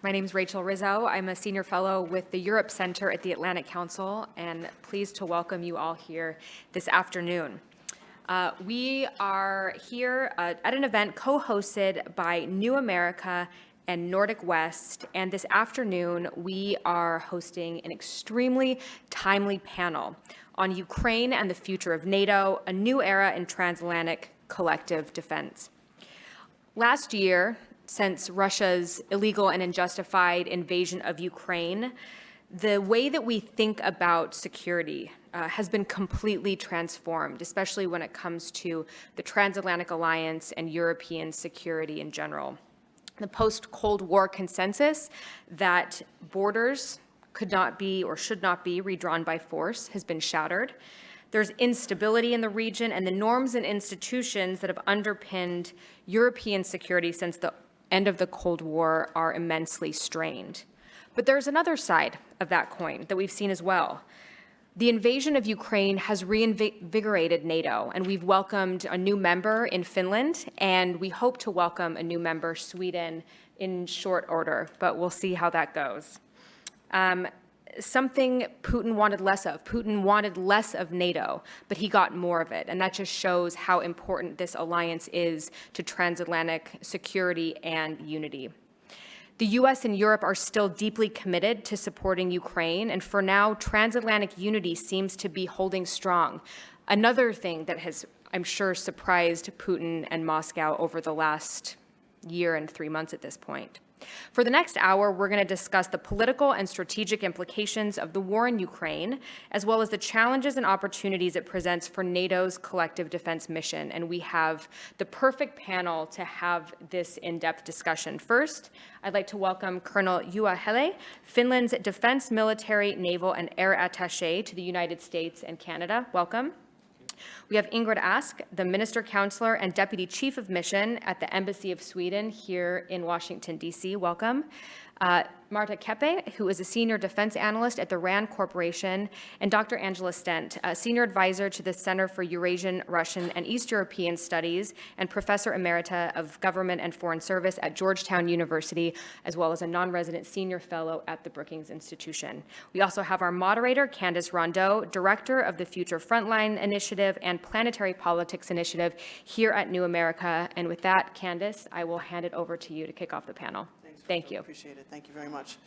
My name is Rachel Rizzo. I'm a senior fellow with the Europe Center at the Atlantic Council and pleased to welcome you all here this afternoon. Uh, we are here uh, at an event co-hosted by New America and Nordic West, and this afternoon we are hosting an extremely timely panel on Ukraine and the future of NATO, a new era in transatlantic collective defense. Last year, since Russia's illegal and unjustified invasion of Ukraine, the way that we think about security uh, has been completely transformed, especially when it comes to the transatlantic alliance and European security in general. The post-Cold War consensus that borders could not be or should not be redrawn by force has been shattered. There's instability in the region and the norms and institutions that have underpinned European security since the end of the Cold War are immensely strained. But there's another side of that coin that we've seen as well. The invasion of Ukraine has reinvigorated NATO, and we've welcomed a new member in Finland, and we hope to welcome a new member, Sweden, in short order, but we'll see how that goes. Um, something Putin wanted less of. Putin wanted less of NATO, but he got more of it. And that just shows how important this alliance is to transatlantic security and unity. The US and Europe are still deeply committed to supporting Ukraine, and for now, transatlantic unity seems to be holding strong. Another thing that has, I'm sure, surprised Putin and Moscow over the last year and three months at this point. For the next hour, we're going to discuss the political and strategic implications of the war in Ukraine, as well as the challenges and opportunities it presents for NATO's collective defense mission. And we have the perfect panel to have this in-depth discussion. First, I'd like to welcome Colonel Juha Hele, Finland's Defense, Military, Naval, and Air Attaché to the United States and Canada. Welcome. We have Ingrid Ask, the Minister Counselor and Deputy Chief of Mission at the Embassy of Sweden here in Washington, D.C. Welcome. Uh, Marta Kepe, who is a senior defense analyst at the RAND Corporation, and Dr. Angela Stent, a senior advisor to the Center for Eurasian, Russian, and East European Studies and professor emerita of government and foreign service at Georgetown University, as well as a non-resident senior fellow at the Brookings Institution. We also have our moderator, Candice Rondeau, director of the Future Frontline Initiative and Planetary Politics Initiative here at New America. And with that, Candice, I will hand it over to you to kick off the panel. Thank you. Appreciate it. Thank you very much.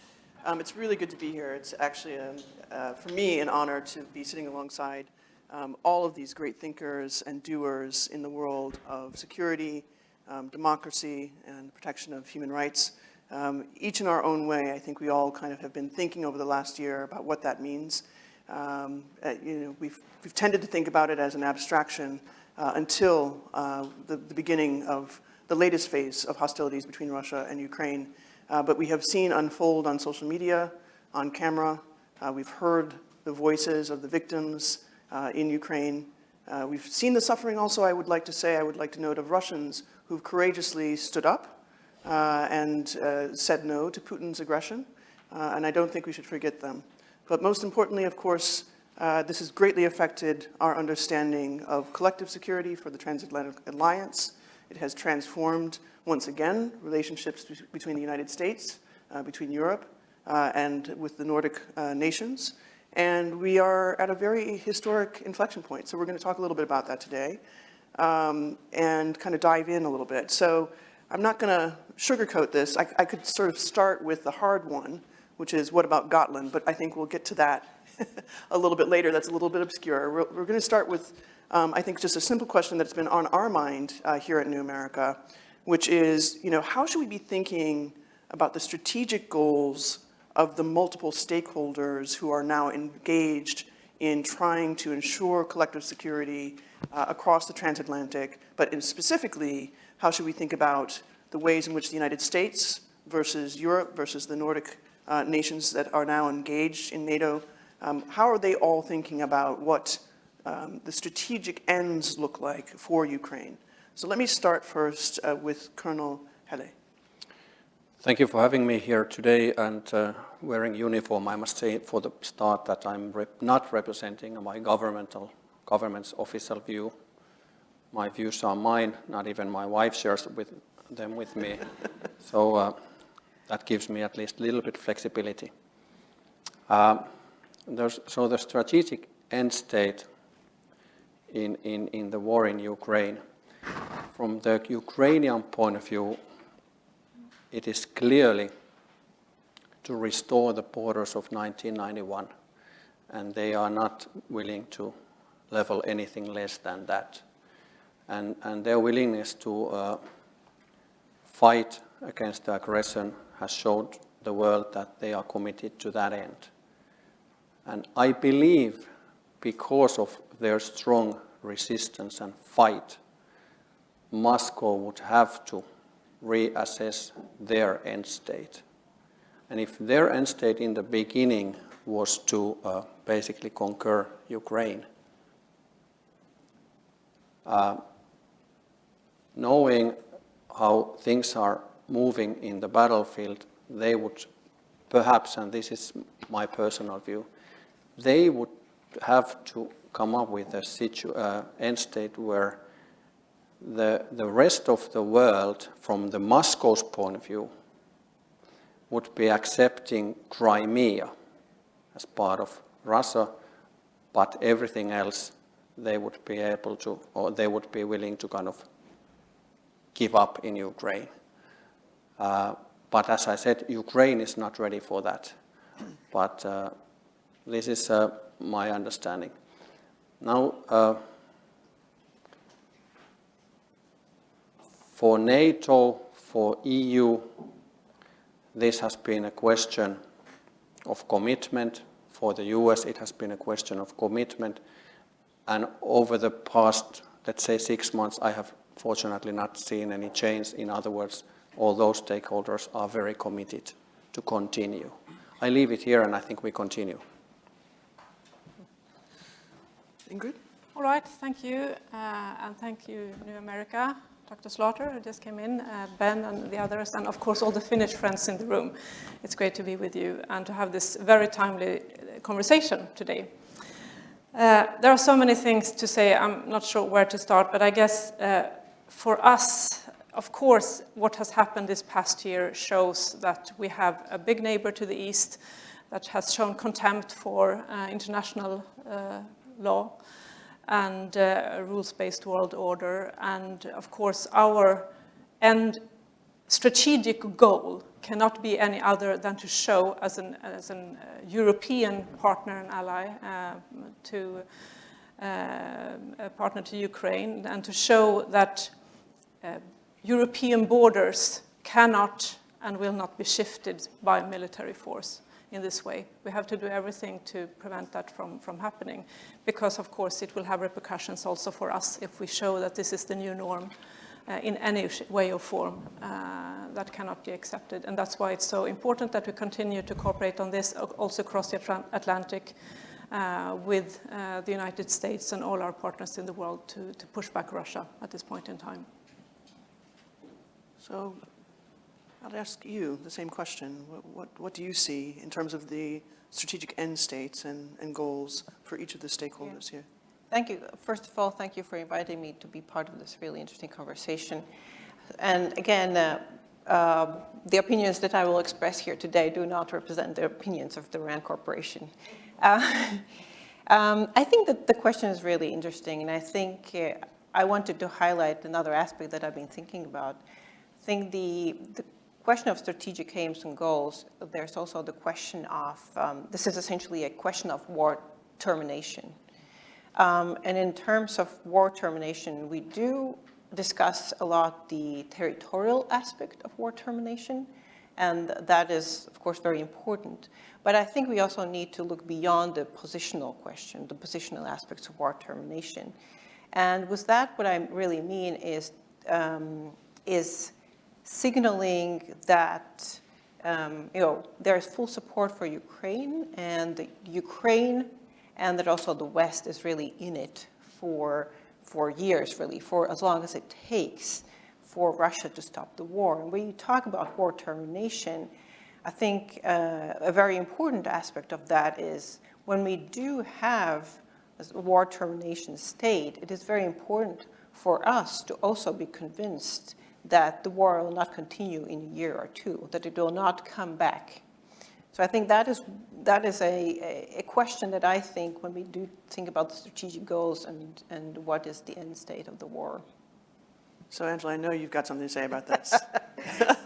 Um, it's really good to be here. It's actually, a, uh, for me, an honor to be sitting alongside um, all of these great thinkers and doers in the world of security, um, democracy, and protection of human rights. Um, each in our own way, I think we all kind of have been thinking over the last year about what that means. Um, uh, you know, we've, we've tended to think about it as an abstraction uh, until uh, the, the beginning of the latest phase of hostilities between Russia and Ukraine uh, but we have seen unfold on social media, on camera. Uh, we've heard the voices of the victims uh, in Ukraine. Uh, we've seen the suffering also, I would like to say, I would like to note, of Russians who've courageously stood up uh, and said no to Putin's aggression. and I don't think we should forget them. But most importantly, of course, this has greatly affected our understanding of collective security for the Transatlantic Alliance. It has transformed once again, relationships between the United States, uh, between Europe, uh, and with the Nordic uh, nations. And we are at a very historic inflection point. So we're going to talk a little bit about that today um, and kind of dive in a little bit. So I'm not going to sugarcoat this. I, I could sort of start with the hard one, which is what about Gotland? But I think we'll get to that a little bit later. That's a little bit obscure. We're, we're going to start with, um, I think, just a simple question that's been on our mind uh, here at New America, which is, you know, how should we be thinking about the strategic goals of the multiple stakeholders who are now engaged in trying to ensure collective security uh, across the transatlantic, but in specifically, how should we think about the ways in which the United States versus Europe versus the Nordic uh, nations that are now engaged in NATO, um, how are they all thinking about what um, the strategic ends look like for Ukraine? So let me start first uh, with Colonel Hele. Thank you for having me here today and uh, wearing uniform. I must say for the start that I'm rep not representing my governmental government's official view. My views are mine, not even my wife shares with them with me. so uh, that gives me at least a little bit flexibility. Um, there's, so the strategic end state in, in, in the war in Ukraine, from the Ukrainian point of view, it is clearly to restore the borders of 1991, and they are not willing to level anything less than that. And, and their willingness to uh, fight against the aggression has showed the world that they are committed to that end. And I believe because of their strong resistance and fight, Moscow would have to reassess their end state. And if their end state in the beginning was to uh, basically conquer Ukraine, uh, knowing how things are moving in the battlefield, they would perhaps, and this is my personal view, they would have to come up with a situ uh, end state where the, the rest of the world, from the Moscow's point of view, would be accepting Crimea as part of Russia, but everything else they would be able to, or they would be willing to kind of give up in Ukraine. Uh, but as I said, Ukraine is not ready for that. But uh, this is uh, my understanding. Now, uh, for NATO, for EU, this has been a question of commitment. For the US, it has been a question of commitment. And over the past, let's say, six months, I have fortunately not seen any change. In other words, all those stakeholders are very committed to continue. I leave it here and I think we continue. Ingrid? All right, thank you. Uh, and thank you, New America, Dr. Slaughter, who just came in, uh, Ben and the others, and of course all the Finnish friends in the room. It's great to be with you and to have this very timely conversation today. Uh, there are so many things to say, I'm not sure where to start, but I guess uh, for us, of course, what has happened this past year shows that we have a big neighbor to the east that has shown contempt for uh, international uh, law and uh, rules-based world order. And of course, our end strategic goal cannot be any other than to show as an, as an uh, European partner and ally uh, to uh, a partner to Ukraine and to show that uh, European borders cannot and will not be shifted by military force in this way. We have to do everything to prevent that from, from happening because, of course, it will have repercussions also for us if we show that this is the new norm uh, in any way or form uh, that cannot be accepted. And that's why it's so important that we continue to cooperate on this also across the Atlantic uh, with uh, the United States and all our partners in the world to, to push back Russia at this point in time. So I'll ask you the same question. What, what, what, do you see in terms of the strategic end states and, and goals for each of the stakeholders yeah. here? Thank you. First of all, thank you for inviting me to be part of this really interesting conversation. And again, uh, uh, the opinions that I will express here today do not represent the opinions of the RAND Corporation. Uh, um, I think that the question is really interesting, and I think uh, I wanted to highlight another aspect that I've been thinking about. I think the, the question of strategic aims and goals, there's also the question of, um, this is essentially a question of war termination. Um, and in terms of war termination, we do discuss a lot the territorial aspect of war termination, and that is, of course, very important. But I think we also need to look beyond the positional question, the positional aspects of war termination. And with that, what I really mean is, um, is signaling that um, you know, there's full support for Ukraine and Ukraine and that also the West is really in it for, for years, really, for as long as it takes for Russia to stop the war. And when you talk about war termination, I think uh, a very important aspect of that is when we do have a war termination state, it is very important for us to also be convinced that the war will not continue in a year or two, that it will not come back. So I think that is, that is a, a question that I think when we do think about the strategic goals and, and what is the end state of the war. So Angela, I know you've got something to say about this.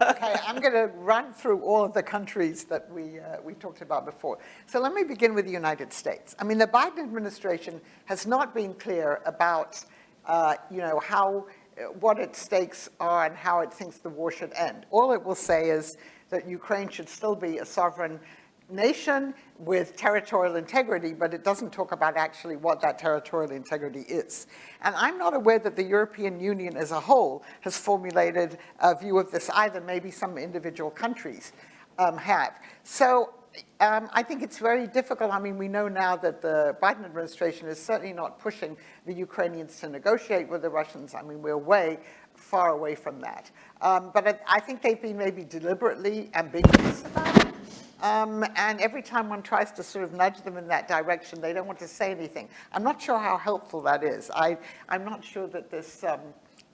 Okay, I'm going to run through all of the countries that we, uh, we talked about before. So let me begin with the United States. I mean, the Biden administration has not been clear about, uh, you know, how, what its stakes are and how it thinks the war should end. All it will say is that Ukraine should still be a sovereign nation with territorial integrity, but it doesn't talk about actually what that territorial integrity is. And I'm not aware that the European Union as a whole has formulated a view of this either. Maybe some individual countries um, have. So um, I think it's very difficult. I mean, we know now that the Biden administration is certainly not pushing the Ukrainians to negotiate with the Russians. I mean, we're way far away from that. Um, but I, think they've been maybe deliberately ambiguous about it. Um, and every time one tries to sort of nudge them in that direction, they don't want to say anything. I'm not sure how helpful that is. I, I'm not sure that this um,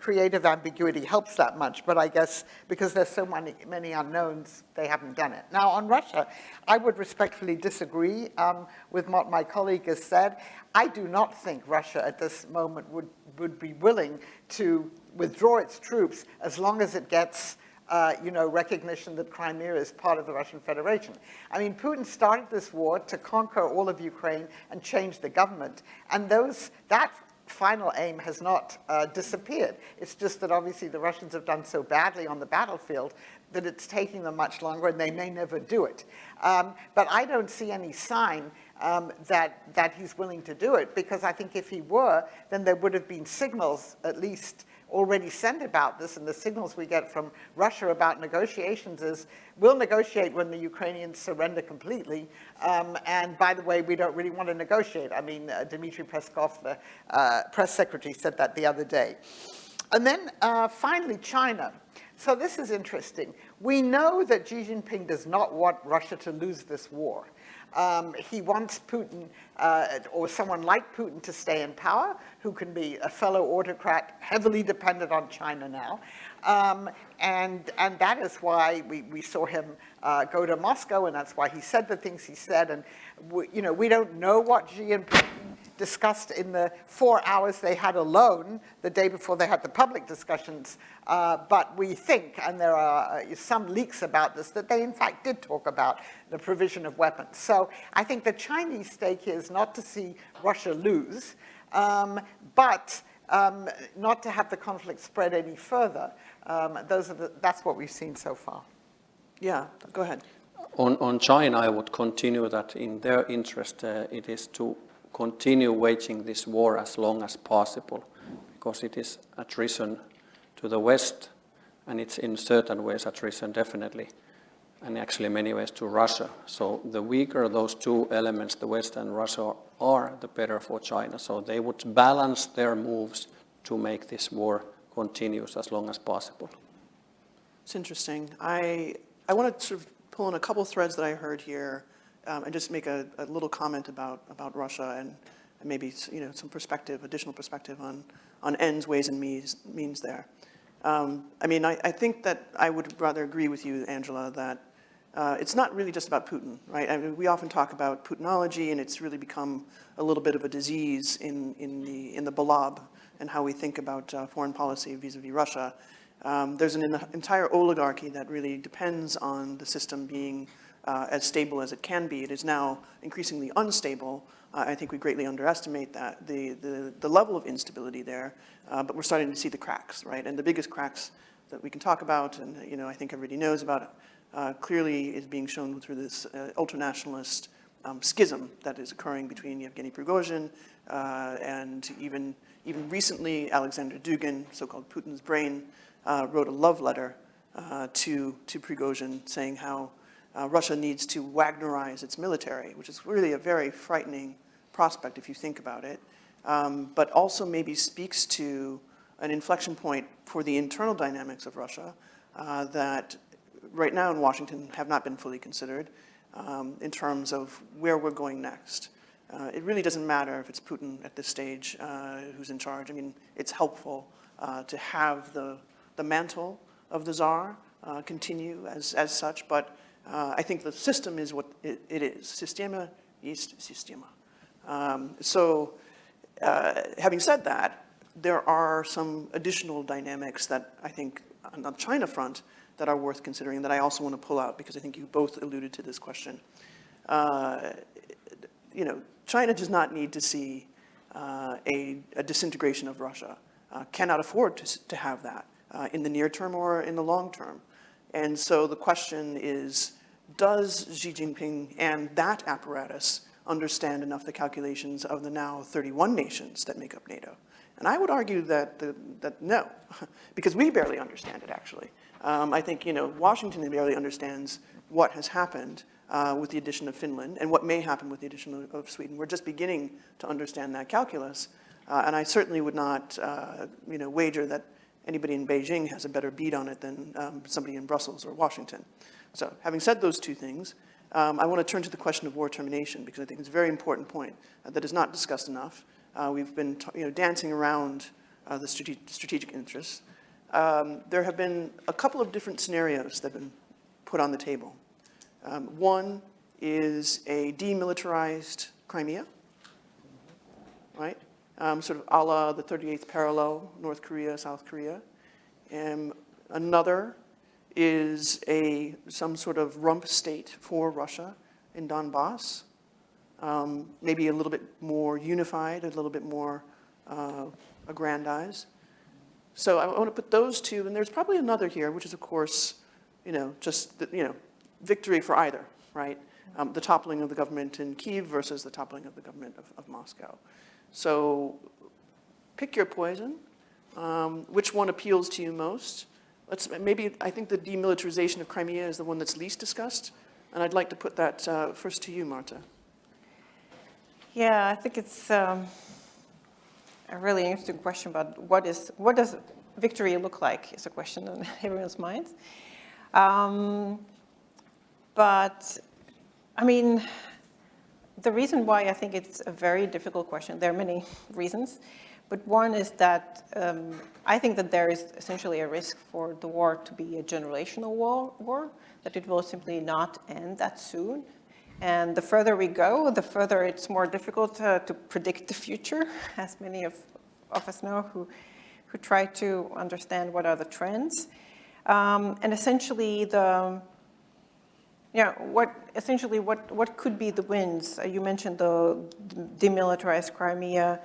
creative ambiguity helps that much, but I guess because there's so many, many unknowns, they haven't done it. Now on Russia, I would respectfully disagree um, with what my colleague has said. I do not think Russia at this moment would, would be willing to withdraw its troops as long as it gets uh, you know, recognition that Crimea is part of the Russian Federation. I mean, Putin started this war to conquer all of Ukraine and change the government. And those, that final aim has not uh, disappeared. It's just that obviously the Russians have done so badly on the battlefield that it's taking them much longer and they may never do it. Um, but I don't see any sign um, that, that he's willing to do it because I think if he were, then there would have been signals at least already sent about this, and the signals we get from Russia about negotiations is, we'll negotiate when the Ukrainians surrender completely, um, and by the way, we don't really want to negotiate. I mean, uh, Dmitry Peskov, the uh, press secretary, said that the other day. And then uh, finally, China. So this is interesting. We know that Xi Jinping does not want Russia to lose this war. Um, he wants Putin, uh, or someone like Putin, to stay in power, who can be a fellow autocrat, heavily dependent on China now. Um, and, and that is why we, we saw him uh, go to Moscow, and that's why he said the things he said. And, we, you know, we don't know what Xi and Putin discussed in the four hours they had alone the day before they had the public discussions. Uh, but we think, and there are uh, some leaks about this, that they in fact did talk about the provision of weapons. So I think the Chinese stake here is not to see Russia lose, um, but um, not to have the conflict spread any further. Um, those are the, that's what we've seen so far. Yeah, go ahead. On, on China, I would continue that in their interest, uh, it is to continue waging this war as long as possible because it is a treason to the West and it's in certain ways a treason definitely and actually many ways to Russia. So the weaker those two elements, the West and Russia, are, the better for China. So they would balance their moves to make this war continuous as long as possible. It's interesting. I, I want to sort of pull in a couple threads that I heard here um, and just make a, a, little comment about, about Russia and, and, maybe you know, some perspective, additional perspective on, on ends, ways, and means, means there. Um, I mean, I, I, think that I would rather agree with you, Angela, that uh, it's not really just about Putin, right? I mean, we often talk about Putinology, and it's really become a little bit of a disease in, in, the, in the blob and how we think about uh, foreign policy vis-a-vis -vis Russia. Um, there's an entire oligarchy that really depends on the system being uh, as stable as it can be. It is now increasingly unstable. Uh, I think we greatly underestimate that, the, the, the level of instability there, uh, but we're starting to see the cracks, right? And the biggest cracks that we can talk about, and you know, I think everybody knows about, uh, clearly is being shown through this uh, ultranationalist um, schism that is occurring between Yevgeny Prigozhin uh, and even, even recently Alexander Dugin, so-called Putin's brain, wrote a love letter to, to Prigozhin saying how uh, Russia needs to Wagnerize its military, which is really a very frightening prospect if you think about it, um, but also maybe speaks to an inflection point for the internal dynamics of Russia uh, that right now in Washington have not been fully considered um, in terms of where we're going next. Uh, it really doesn't matter if it's Putin at this stage uh, who's in charge. I mean, it's helpful uh, to have the the mantle of the czar uh, continue as, as such, but uh, I think the system is what it, it is. Sistema ist Sistema. Um, so uh, having said that, there are some additional dynamics that I think on the China front that are worth considering that I also want to pull out because I think you both alluded to this question. Uh, you know, China does not need to see uh, a, a, disintegration of Russia, uh, cannot afford to, to have that uh, in the near term or in the long term. And so the question is, does Xi Jinping and that apparatus understand enough the calculations of the now 31 nations that make up NATO? And I would argue that, the, that no, because we barely understand it actually. Um, I think, you know, Washington barely understands what has happened uh, with the addition of Finland and what may happen with the addition of, of Sweden. We're just beginning to understand that calculus. Uh, and I certainly would not, uh, you know, wager that anybody in Beijing has a better beat on it than um, somebody in Brussels or Washington. So having said those two things, um, I want to turn to the question of war termination because I think it's a very important point uh, that is not discussed enough. Uh, we've been you know, dancing around uh, the strate strategic interests. Um, there have been a couple of different scenarios that have been put on the table. Um, one is a demilitarized Crimea, right? Um, sort of a la the 38th parallel, North Korea, South Korea. And another is a, some sort of rump state for Russia in Donbass, um, maybe a little bit more unified, a little bit more uh, aggrandized. So I want to put those two, and there's probably another here, which is, of course, you know, just, the, you know, victory for either, right? Um, the toppling of the government in Kiev versus the toppling of the government of, of Moscow. So pick your poison. Um, which one appeals to you most? Let's, maybe, I think the demilitarization of Crimea is the one that's least discussed, and I'd like to put that uh, first to you, Marta. Yeah, I think it's um, a really interesting question about what is, what does victory look like is a question on everyone's minds. Um, but, I mean, the reason why I think it's a very difficult question, there are many reasons, but one is that um, I think that there is essentially a risk for the war to be a generational war, war, that it will simply not end that soon. And the further we go, the further it's more difficult to, to predict the future, as many of, of us know who, who try to understand what are the trends. Um, and essentially the, yeah, what essentially what what could be the wins? Uh, you mentioned the demilitarized Crimea,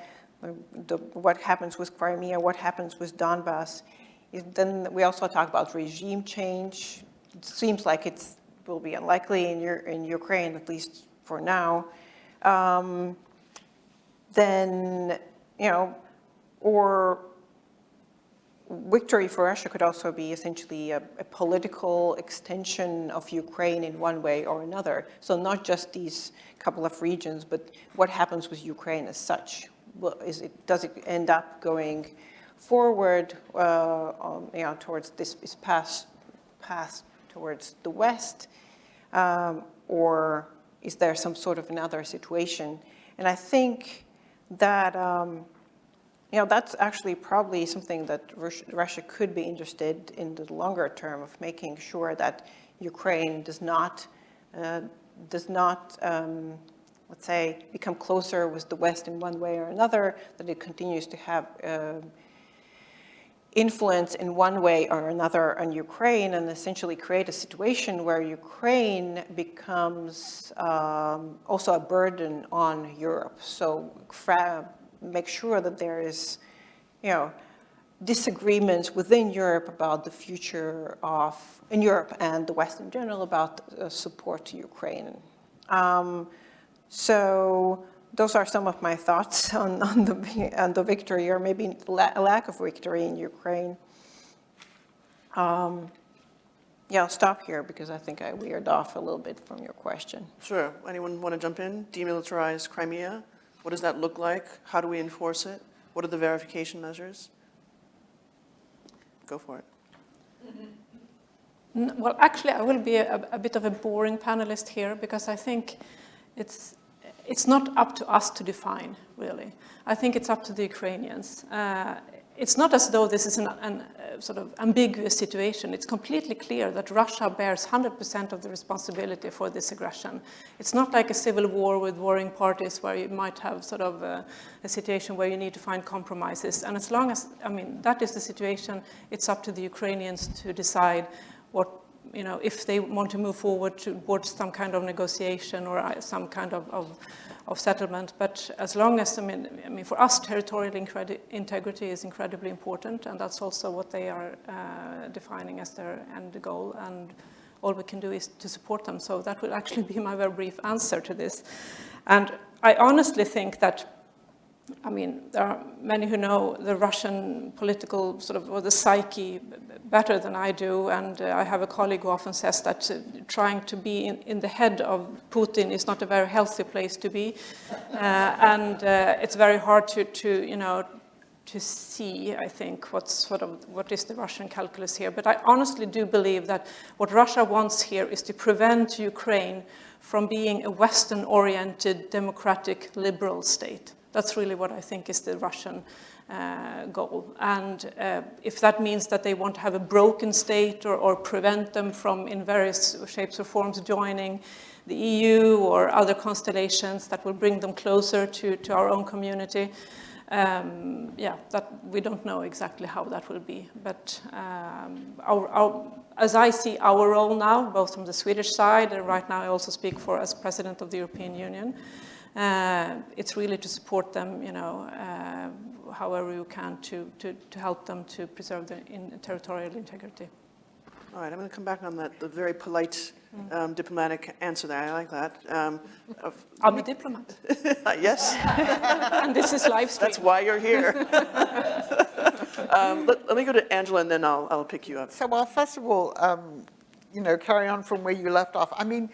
the, what happens with Crimea, what happens with Donbass. Then we also talk about regime change. It seems like it will be unlikely in, in Ukraine, at least for now. Um, then, you know, or victory for Russia could also be essentially a, a, political extension of Ukraine in one way or another. So not just these couple of regions, but what happens with Ukraine as such? Is it, does it end up going forward uh, um, you know, towards this, this path, path towards the West? Um, or is there some sort of another situation? And I think that um, you know, that's actually probably something that Russia could be interested in the longer term of making sure that Ukraine does not, uh, does not, um, let's say, become closer with the West in one way or another, that it continues to have uh, influence in one way or another on Ukraine and essentially create a situation where Ukraine becomes um, also a burden on Europe. So make sure that there is, you know, disagreements within Europe about the future of, in Europe and the West in general, about uh, support to Ukraine. Um, so those are some of my thoughts on, on, the, on the victory or maybe la lack of victory in Ukraine. Um, yeah, I'll stop here because I think I weird off a little bit from your question. Sure. Anyone want to jump in? Demilitarize Crimea? What does that look like? How do we enforce it? What are the verification measures? Go for it. Well, actually, I will be a, a, bit of a boring panelist here because I think it's, it's not up to us to define, really. I think it's up to the Ukrainians. Uh, it's not as though this is an, an, uh, sort of ambiguous situation. It's completely clear that Russia bears 100% of the responsibility for this aggression. It's not like a civil war with warring parties where you might have sort of a, a situation where you need to find compromises. And as long as, I mean, that is the situation, it's up to the Ukrainians to decide what you know, if they want to move forward towards some kind of negotiation or uh, some kind of, of, of settlement. But as long as, I mean, I mean for us, territorial integrity is incredibly important, and that's also what they are uh, defining as their end goal. And all we can do is to support them. So that will actually be my very brief answer to this. And I honestly think that I mean, there are many who know the Russian political sort of, or the psyche better than I do, and uh, I have a colleague who often says that uh, trying to be in, in, the head of Putin is not a very healthy place to be, uh, and uh, it's very hard to, to, you know, to see, I think, what's sort of, what is the Russian calculus here. But I honestly do believe that what Russia wants here is to prevent Ukraine from being a Western-oriented, democratic, liberal state. That's really what I think is the Russian uh, goal. And uh, if that means that they want to have a broken state or, or, prevent them from, in various shapes or forms, joining the EU or other constellations that will bring them closer to, to our own community, um, yeah, that we don't know exactly how that will be. But um, our, our, as I see our role now, both from the Swedish side, and right now I also speak for as President of the European Union, uh, it's really to support them, you know, uh, however you can to, to, to help them to preserve their in territorial integrity. All right, I'm going to come back on that, the very polite um, diplomatic answer there. I like that. Um, I'm a diplomat. yes. and this is live stream. That's why you're here. um, let, let, me go to Angela and then I'll, I'll pick you up. So, well, first of all, um, you know, carry on from where you left off. I mean,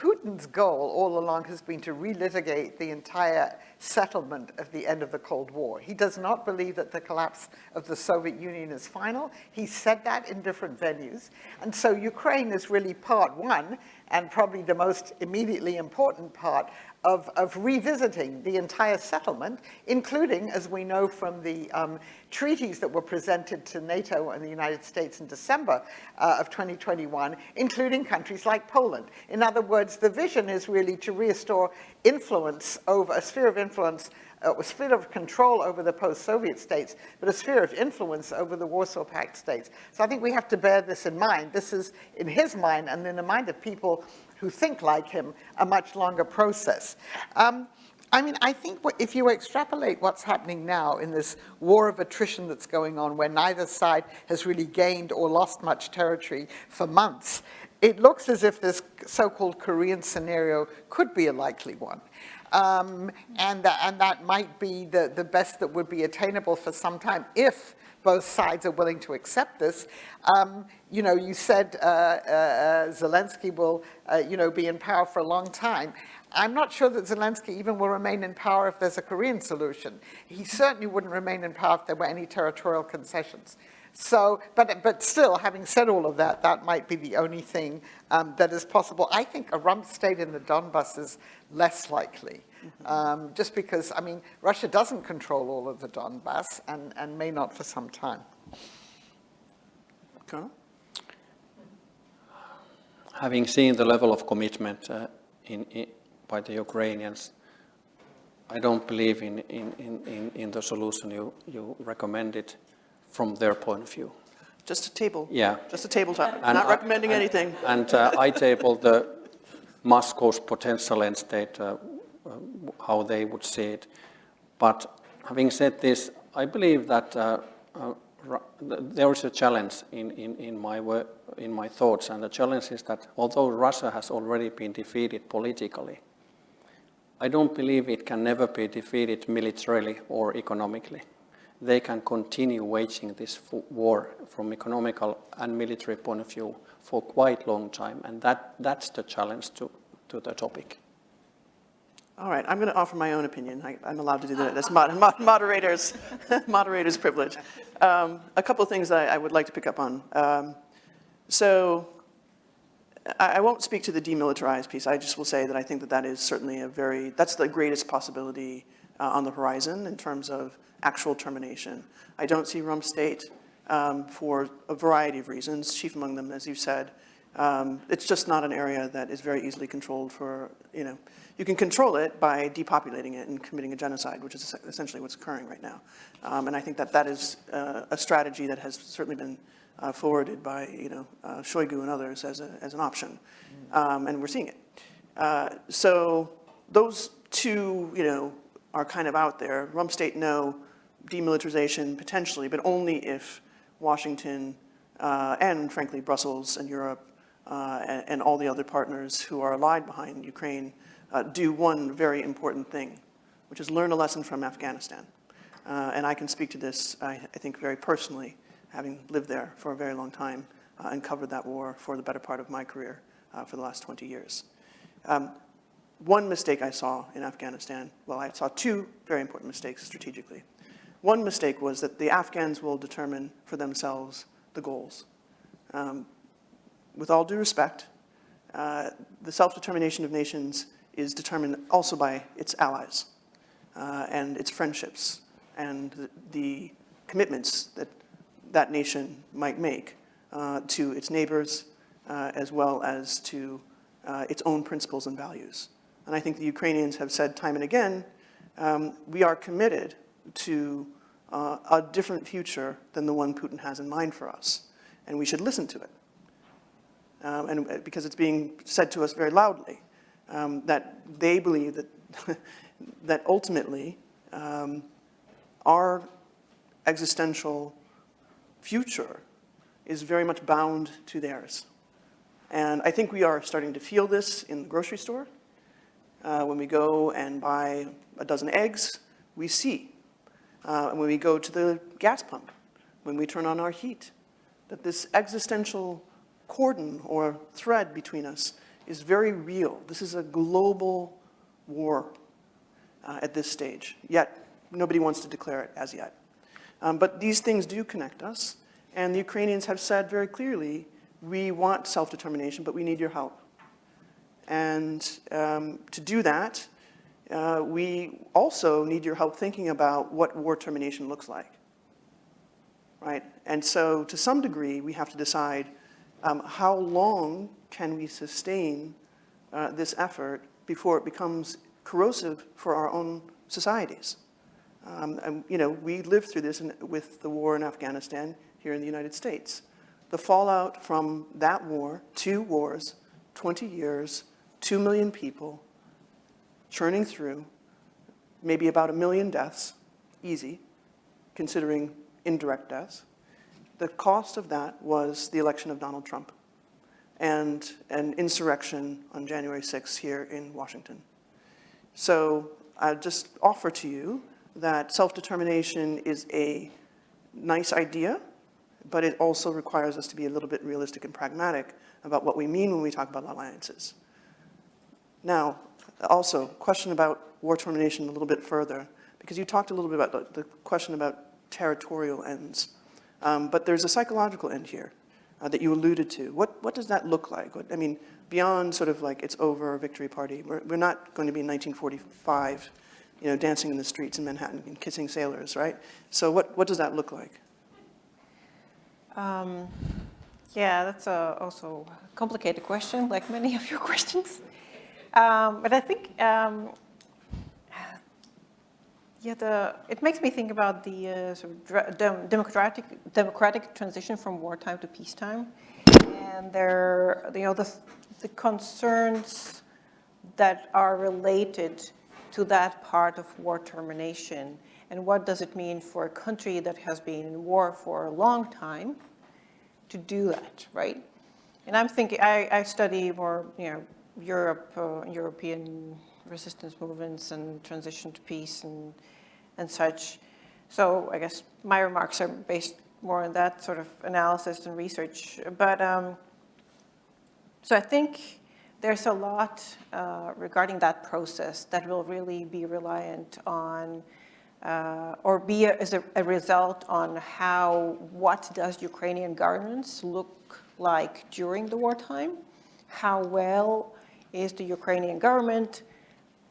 Putin's goal all along has been to relitigate the entire settlement of the end of the Cold War. He does not believe that the collapse of the Soviet Union is final. He said that in different venues. And so Ukraine is really part one, and probably the most immediately important part of, of revisiting the entire settlement, including, as we know from the um, treaties that were presented to NATO and the United States in December uh, of 2021, including countries like Poland. In other words, the vision is really to restore influence over, a sphere of influence uh, a sphere of control over the post-Soviet states, but a sphere of influence over the Warsaw Pact states. So I think we have to bear this in mind. This is, in his mind, and in the mind of people who think like him, a much longer process. Um, I mean, I think if you extrapolate what's happening now in this war of attrition that's going on, where neither side has really gained or lost much territory for months, it looks as if this so-called Korean scenario could be a likely one. Um, and, and that might be the, the best that would be attainable for some time if both sides are willing to accept this. Um, you know, you said uh, uh, Zelensky will, uh, you know, be in power for a long time. I'm not sure that Zelensky even will remain in power if there's a Korean solution. He certainly wouldn't remain in power if there were any territorial concessions. So, but, but still, having said all of that, that might be the only thing um, that is possible. I think a rump state in the Donbass is less likely. Um, just because, I mean, Russia doesn't control all of the Donbass and, and may not for some time. Colonel? Having seen the level of commitment uh, in, in, by the Ukrainians, I don't believe in, in, in, in the solution you, you recommended from their point of view. Just a table. Yeah. Just a tabletop. And Not recommending and, anything. And uh, I tabled the Moscow's potential end state uh, how they would see it. But having said this, I believe that uh, uh, there is a challenge in, in, in, my in my thoughts, and the challenge is that although Russia has already been defeated politically, I don't believe it can never be defeated militarily or economically. They can continue waging this war from economical and military point of view for quite long time, and that, that's the challenge to, to the topic. All right, I'm going to offer my own opinion. I, am allowed to do that. That's mod, mod, moderator's, moderator's privilege. Um, a couple of things I, I, would like to pick up on. Um, so I, I, won't speak to the demilitarized piece. I just will say that I think that that is certainly a very, that's the greatest possibility uh, on the horizon in terms of actual termination. I don't see rump state um, for a variety of reasons, chief among them, as you said. Um, It's just not an area that is very easily controlled for, you know, you can control it by depopulating it and committing a genocide, which is essentially what's occurring right now. Um, And I think that that is uh, a strategy that has certainly been uh, forwarded by, you know, uh, Shoigu and others as, a, as an option. Um, And we're seeing it. Uh, So those two, you know, are kind of out there. Rump state, no. Demilitarization, potentially, but only if Washington uh, and frankly Brussels and Europe and, and all the other partners who are allied behind Ukraine uh, do one very important thing, which is learn a lesson from Afghanistan. Uh, and I can speak to this, I, I think, very personally, having lived there for a very long time uh, and covered that war for the better part of my career uh, for the last 20 years. Um, one mistake I saw in Afghanistan, well, I saw two very important mistakes strategically. One mistake was that the Afghans will determine for themselves the goals. Um, with all due respect, uh, the self-determination of nations is determined also by its allies uh, and its friendships and the, the commitments that that nation might make uh, to its neighbors uh, as well as to uh, its own principles and values. And I think the Ukrainians have said time and again, um, we are committed to uh, a different future than the one Putin has in mind for us, and we should listen to it. Um, and uh, because it's being said to us very loudly, um, that they believe that, that ultimately um, our existential future is very much bound to theirs. And I think we are starting to feel this in the grocery store. Uh, when we go and buy a dozen eggs, we see. Uh, and when we go to the gas pump, when we turn on our heat, that this existential cordon or thread between us is very real. This is a global war uh, at this stage, yet nobody wants to declare it as yet. Um, but these things do connect us, and the Ukrainians have said very clearly, we want self-determination, but we need your help. And um, to do that, uh, we also need your help thinking about what war termination looks like, right? And so to some degree, we have to decide um, how long can we sustain uh, this effort before it becomes corrosive for our own societies. Um, and, you know, we lived through this in, with the war in Afghanistan here in the United States. The fallout from that war, two wars, 20 years, 2 million people churning through, maybe about a million deaths, easy, considering indirect deaths. The cost of that was the election of Donald Trump and an insurrection on January 6th here in Washington. So I just offer to you that self-determination is a nice idea, but it also requires us to be a little bit realistic and pragmatic about what we mean when we talk about alliances. Now, also, question about war termination a little bit further, because you talked a little bit about the, the question about territorial ends. Um, but there's a psychological end here uh, that you alluded to. What, what does that look like? What, I mean, beyond sort of like it's over, victory party, we're, we're not going to be in 1945, you know, dancing in the streets in Manhattan and kissing sailors, right? So what, what does that look like? Um, yeah, that's a also a complicated question, like many of your questions. Um, but I think, um, yeah, the, it makes me think about the uh, sort of dem democratic, democratic transition from wartime to peacetime. And there, you know, the, the concerns that are related to that part of war termination. And what does it mean for a country that has been in war for a long time to do that, right? And I'm thinking, I, I study more, you know, Europe, uh, European resistance movements and transition to peace and, and such. So I guess my remarks are based more on that sort of analysis and research. But um, so I think there's a lot uh, regarding that process that will really be reliant on uh, or be a, as a, a, result on how, what does Ukrainian governance look like during the wartime? How well is the Ukrainian government,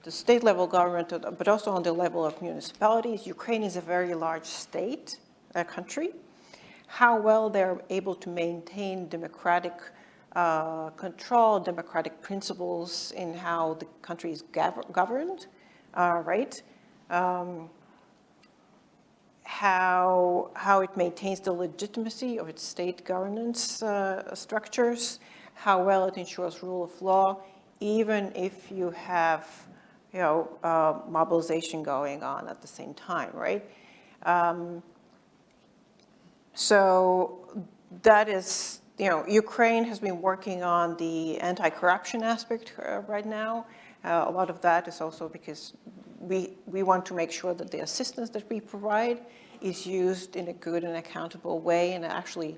the state level government, but also on the level of municipalities. Ukraine is a very large state, a country. how well they're able to maintain democratic uh, control, democratic principles in how the country is governed, uh, right? Um, how, how it maintains the legitimacy of its state governance uh, structures, how well it ensures rule of law, even if you have, you know, uh, mobilization going on at the same time, right? Um, so that is, you know, Ukraine has been working on the anti-corruption aspect uh, right now. Uh, a lot of that is also because we, we want to make sure that the assistance that we provide is used in a good and accountable way and actually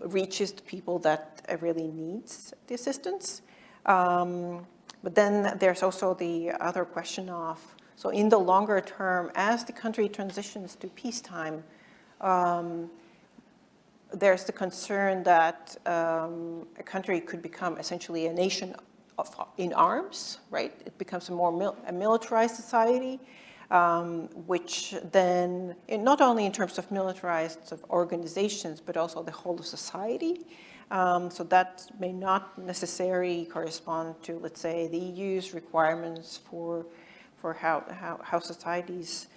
reaches the people that really needs the assistance. Um, but then there's also the other question of, so in the longer term, as the country transitions to peacetime, um, there's the concern that um, a country could become essentially a nation of, in arms, right? It becomes a more mil a militarized society, um, which then, not only in terms of militarized organizations, but also the whole of society. Um, so that may not necessarily correspond to, let's say, the EU's requirements for, for how, how, how societies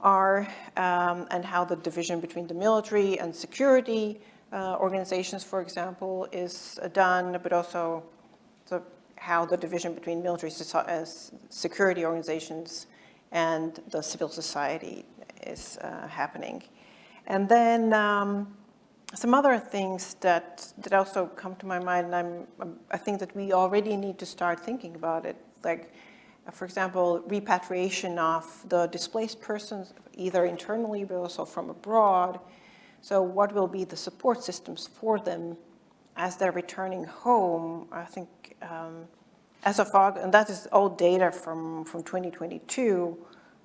are um, and how the division between the military and security uh, organizations, for example, is done, but also how the division between military uh, security organizations and the civil society is uh, happening. And then um, some other things that, that also come to my mind, and I'm, I think that we already need to start thinking about it, like, for example, repatriation of the displaced persons, either internally but also from abroad. So what will be the support systems for them as they're returning home? I think um, as of August, and that is old data from, from 2022,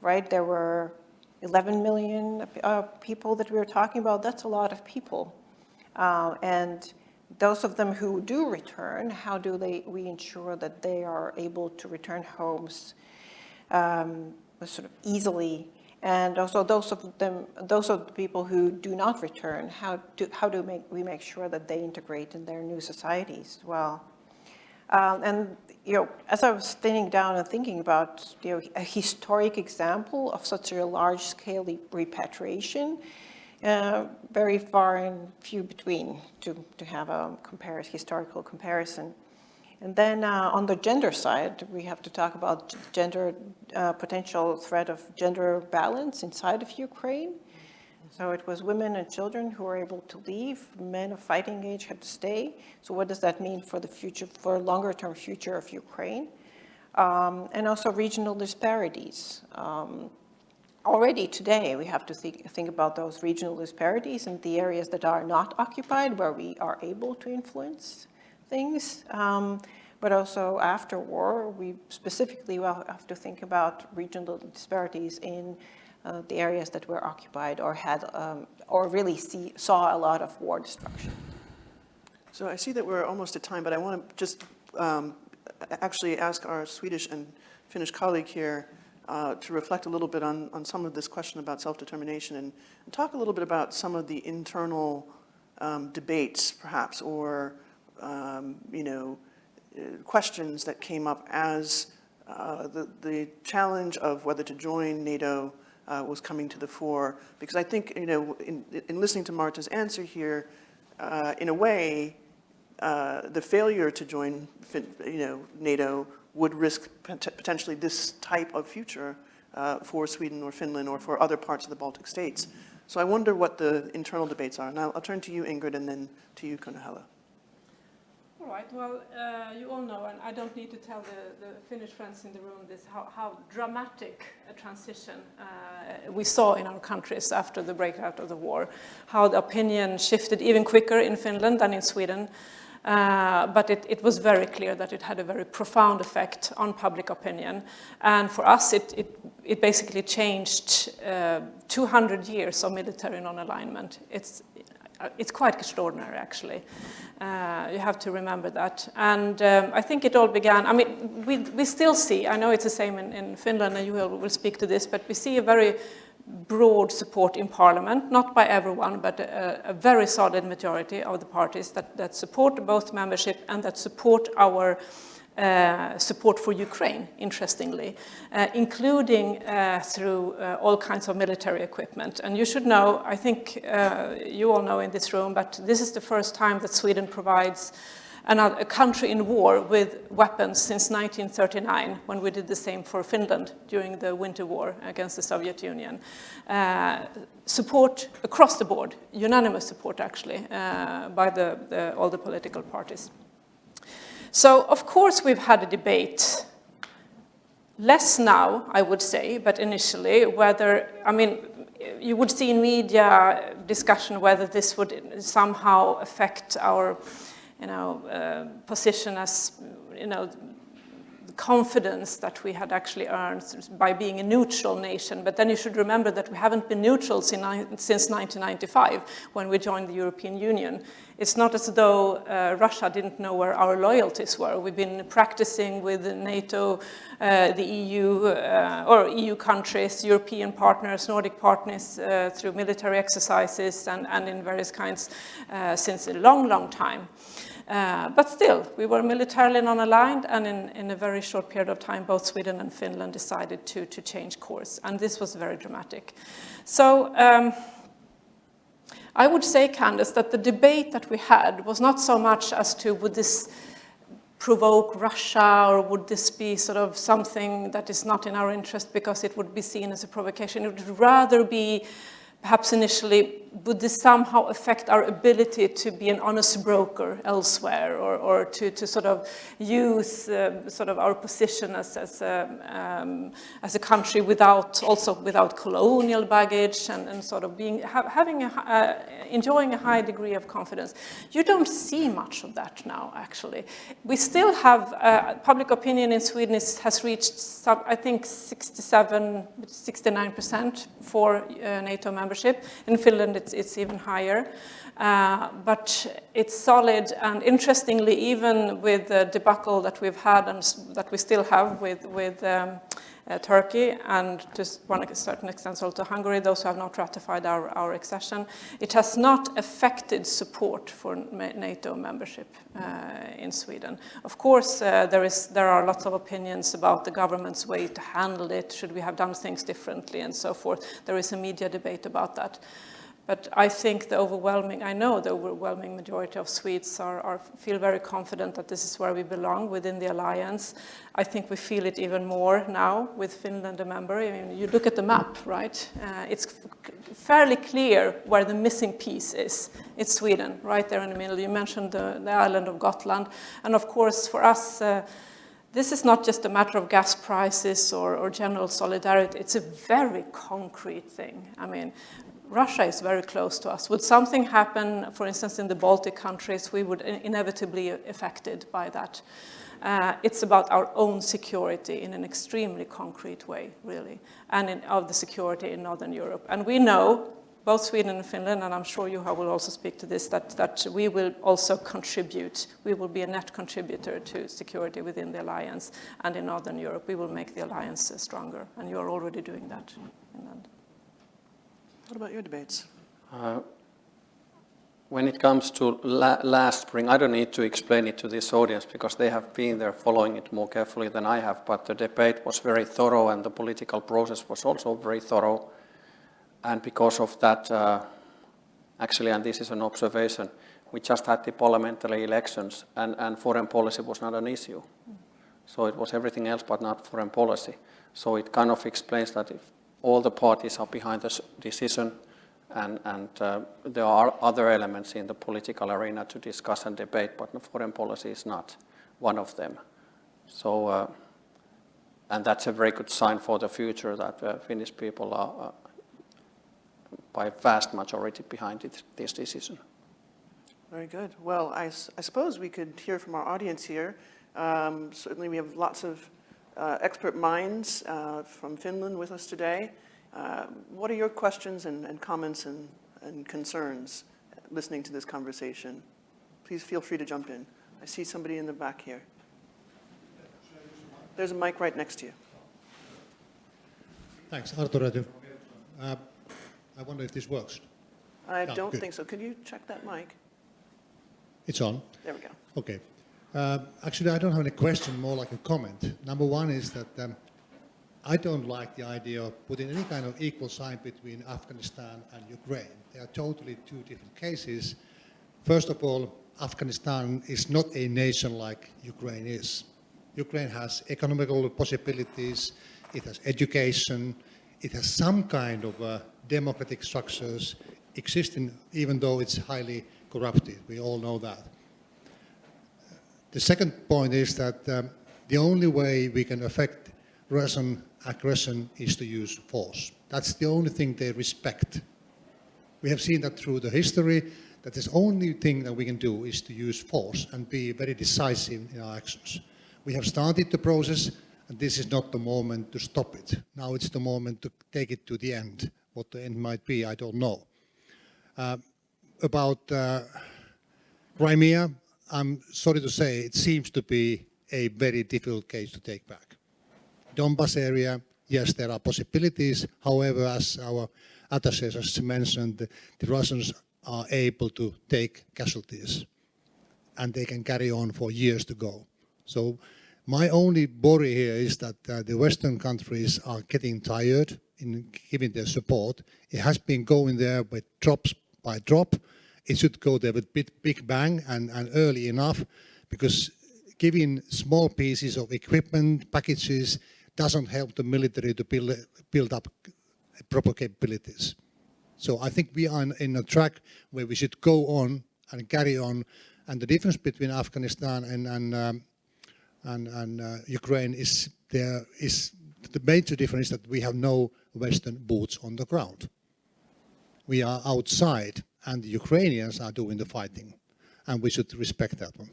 right? There were 11 million uh, people that we were talking about. That's a lot of people. Uh, and those of them who do return, how do they, we ensure that they are able to return homes um, sort of easily? And also those of them, those of the people who do not return, how do, how do make, we make sure that they integrate in their new societies as well? Um, and you know, as I was sitting down and thinking about you know, a historic example of such a large-scale repatriation, uh, very far and few between to, to have a compare, historical comparison. And then uh, on the gender side, we have to talk about gender, uh, potential threat of gender balance inside of Ukraine. So it was women and children who were able to leave, men of fighting age had to stay. So what does that mean for the future, for longer term future of Ukraine? Um, and also regional disparities. Um, already today, we have to think, think about those regional disparities and the areas that are not occupied, where we are able to influence things. Um, but also after war, we specifically will have to think about regional disparities in uh, the areas that were occupied or had, um, or really see, saw a lot of war destruction. So I see that we're almost at time, but I want to just um, actually ask our Swedish and Finnish colleague here uh, to reflect a little bit on, on some of this question about self-determination and, and, talk a little bit about some of the internal um, debates, perhaps, or, um, you know, uh, questions that came up as uh, the, the challenge of whether to join NATO uh, was coming to the fore. Because I think, you know, in, in listening to Marta's answer here, uh, in a way, uh, the failure to join, you know, NATO would risk pot potentially this type of future uh, for Sweden or Finland or for other parts of the Baltic states. So I wonder what the internal debates are. And I'll, I'll turn to you, Ingrid, and then to you, Kunnahela. All right, well, uh, you all know, and I don't need to tell the, the Finnish friends in the room this, how, how dramatic a transition uh, we saw in our countries after the breakout of the war, how the opinion shifted even quicker in Finland than in Sweden. Uh, but it, it, was very clear that it had a very profound effect on public opinion. And for us, it, it, it basically changed uh, 200 years of military non-alignment. It's, uh, it's quite extraordinary, actually. Uh, you have to remember that. And um, I think it all began, I mean, we, we still see, I know it's the same in, in Finland, and you will, will speak to this, but we see a very broad support in parliament, not by everyone, but a, a very solid majority of the parties that, that support both membership and that support our uh, support for Ukraine, interestingly, uh, including uh, through uh, all kinds of military equipment. And you should know, I think uh, you all know in this room, but this is the first time that Sweden provides a country in war with weapons since 1939, when we did the same for Finland during the Winter War against the Soviet Union. Uh, support across the board, unanimous support actually, uh, by the, the, all the political parties. So, of course, we've had a debate, less now, I would say, but initially, whether, I mean, you would see in media discussion whether this would somehow affect our, you know, uh, position as, you know, the confidence that we had actually earned by being a neutral nation. But then you should remember that we haven't been neutral since 1995 when we joined the European Union. It's not as though uh, Russia didn't know where our loyalties were. We've been practicing with NATO, uh, the EU, uh, or EU countries, European partners, Nordic partners uh, through military exercises and, and in various kinds uh, since a long, long time. Uh, but still, we were militarily non-aligned, and in, in, a very short period of time, both Sweden and Finland decided to, to change course, and this was very dramatic. So um, I would say, Candace, that the debate that we had was not so much as to would this provoke Russia, or would this be sort of something that is not in our interest because it would be seen as a provocation. It would rather be perhaps initially, would this somehow affect our ability to be an honest broker elsewhere or, or to, to sort of use uh, sort of our position as, as, a, um, as a country without, also without colonial baggage and, and sort of being, ha having a, uh, enjoying a high degree of confidence. You don't see much of that now, actually. We still have, uh, public opinion in Sweden is, has reached, some, I think, 67, 69% for uh, NATO membership. In Finland, it's, it's even higher. Uh, but it's solid and interestingly, even with the debacle that we've had and that we still have with, with um, uh, Turkey and to one certain extent also to Hungary, those who have not ratified our, our accession, it has not affected support for NATO membership uh, in Sweden. Of course, uh, there, is, there are lots of opinions about the government's way to handle it, should we have done things differently and so forth. There is a media debate about that. But I think the overwhelming, I know the overwhelming majority of Swedes are, are, feel very confident that this is where we belong within the alliance. I think we feel it even more now with Finland a member. I mean, you look at the map, right? Uh, it's fairly clear where the missing piece is. It's Sweden, right there in the middle. You mentioned the, the island of Gotland. And of course, for us, uh, this is not just a matter of gas prices or, or, general solidarity, it's a very concrete thing. I mean, Russia is very close to us. Would something happen, for instance, in the Baltic countries, we would inevitably be affected by that. Uh, it's about our own security in an extremely concrete way, really, and in, of the security in Northern Europe. And we know, both Sweden and Finland, and I'm sure you will also speak to this, that, that we will also contribute. We will be a net contributor to security within the alliance, and in Northern Europe, we will make the alliance stronger, and you are already doing that. What about your debates? Uh, when it comes to la last spring, I don't need to explain it to this audience because they have been there following it more carefully than I have, but the debate was very thorough and the political process was also very thorough. And because of that, uh, actually, and this is an observation, we just had the parliamentary elections and, and foreign policy was not an issue. So it was everything else but not foreign policy. So it kind of explains that if all the parties are behind this decision and, and uh, there are other elements in the political arena to discuss and debate, but foreign policy is not one of them. So, uh, and that's a very good sign for the future that uh, Finnish people are uh, by vast majority behind it, this decision. Very good. Well, I, I, suppose we could hear from our audience here. Um, certainly we have lots of expert minds uh, from Finland with us today. Uh, what are your questions and, and comments and, and, concerns listening to this conversation? Please feel free to jump in. I see somebody in the back here. There's a mic right next to you. Thanks. Artur Räty, Uh, I wonder if this works. I Yeah, don't good. think so. Could you check that mic? It's on. There we go. Okay. Uh, Actually, I don't have any question, more like a comment. Number one is that um, I don't like the idea of putting any kind of equal sign between Afghanistan and Ukraine. They are totally two different cases. First of all, Afghanistan is not a nation like Ukraine is. Ukraine has economical possibilities, it has education, it has some kind of uh, democratic structures existing, even though it's highly corrupted. We all know that. The second point is that um, the only way we can affect Russian aggression is to use force. That's the only thing they respect. We have seen that through the history, that the only thing that we can do is to use force and be very decisive in our actions. We have started the process, and this is not the moment to stop it. Now it's the moment to take it to the end. What the end might be, I don't know. Uh, about uh, Crimea, I'm sorry to say, it seems to be a very difficult case to take back. Donbas area, yes, there are possibilities. However, as our has mentioned, the, the Russians are able to take casualties and they can carry on for years to go. So my only worry here is that uh, the Western countries are getting tired in giving their support. It has been going there with drops by drop. It should go there with big, big bang and, and early enough because giving small pieces of equipment, packages, doesn't help the military to build, build up proper capabilities. So I think we are in, in a track where we should go on and carry on. And the difference between Afghanistan and, and, um, and, and uh, Ukraine is there is the major difference that we have no Western boots on the ground. We are outside and the Ukrainians are doing the fighting and we should respect that one.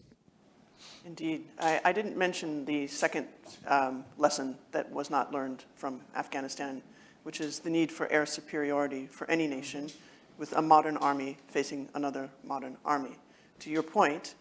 Indeed. I, I didn't mention the second um, lesson that was not learned from Afghanistan, which is the need for air superiority for any nation with a modern army facing another modern army. To your point,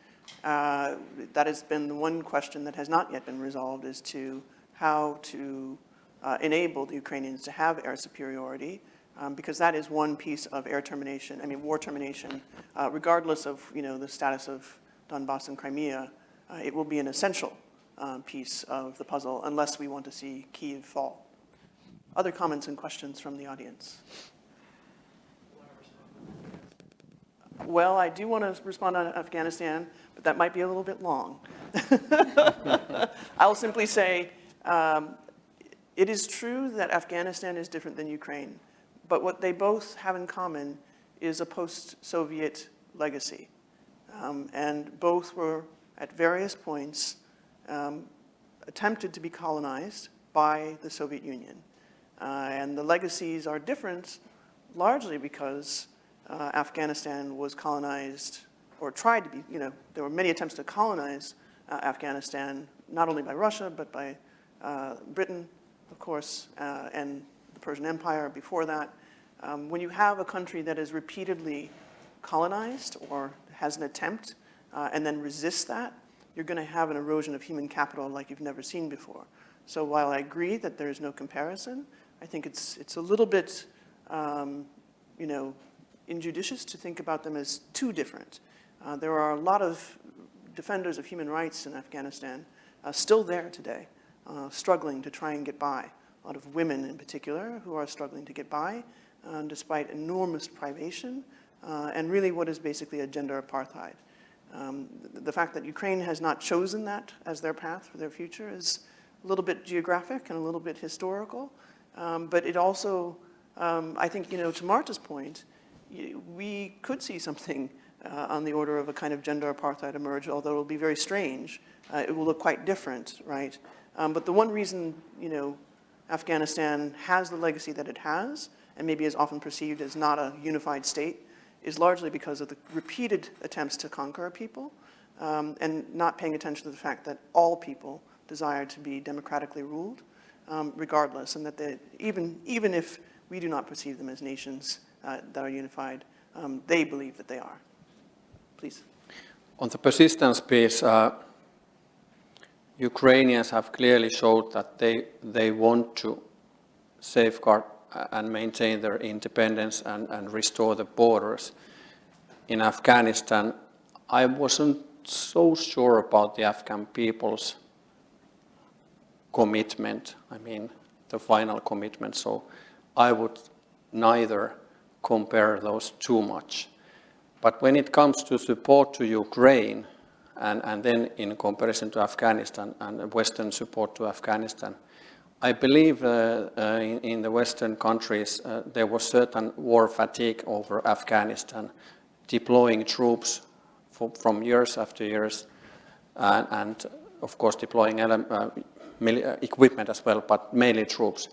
uh, that has been the one question that has not yet been resolved as to how to uh, enable the Ukrainians to have air superiority, um, because that is one piece of air termination, I mean, war termination, uh, regardless of, you know, the status of Donbass and Crimea, uh, it will be an essential um, piece of the puzzle unless we want to see Kyiv fall. Other comments and questions from the audience? Well, I do want to respond on Afghanistan, but that might be a little bit long. I'll simply say, um, it is true that Afghanistan is different than Ukraine, but what they both have in common is a post-Soviet legacy. Um, and both were, at various points, um, attempted to be colonized by the Soviet Union. Uh, and the legacies are different largely because uh, Afghanistan was colonized, or tried to be, you know, there were many attempts to colonize uh, Afghanistan, not only by Russia, but by uh, Britain, of course, uh, and Persian Empire before that. Um, when you have a country that is repeatedly colonized or has an attempt uh, and then resists that, you're going to have an erosion of human capital like you've never seen before. So while I agree that there is no comparison, I think it's, it's a little bit, um, you know, injudicious to think about them as too different. Uh, there are a lot of defenders of human rights in Afghanistan uh, still there today, uh, struggling to try and get by. Lot of women in particular who are struggling to get by uh, despite enormous privation uh, and really what is basically a gender apartheid. Um, the, the fact that Ukraine has not chosen that as their path for their future is a little bit geographic and a little bit historical, um, but it also, um, I think, you know, to Marta's point, we could see something uh, on the order of a kind of gender apartheid emerge, although it will be very strange. Uh, it will look quite different, right? Um, but the one reason, you know, Afghanistan has the legacy that it has, and maybe is often perceived as not a unified state, is largely because of the repeated attempts to conquer people, um, and not paying attention to the fact that all people desire to be democratically ruled, um, regardless, and that they, even, even if we do not perceive them as nations uh, that are unified, um, they believe that they are. Please. On the persistence piece, uh, Ukrainians have clearly showed that they, they want to safeguard and maintain their independence and, and restore the borders. In Afghanistan, I wasn't so sure about the Afghan people's commitment, I mean, the final commitment, so I would neither compare those too much. But when it comes to support to Ukraine, and, and then in comparison to Afghanistan and Western support to Afghanistan, I believe uh, uh, in, in, the Western countries uh, there was certain war fatigue over Afghanistan, deploying troops for, from years after years, and, and of course deploying uh, uh, equipment as well, but mainly troops.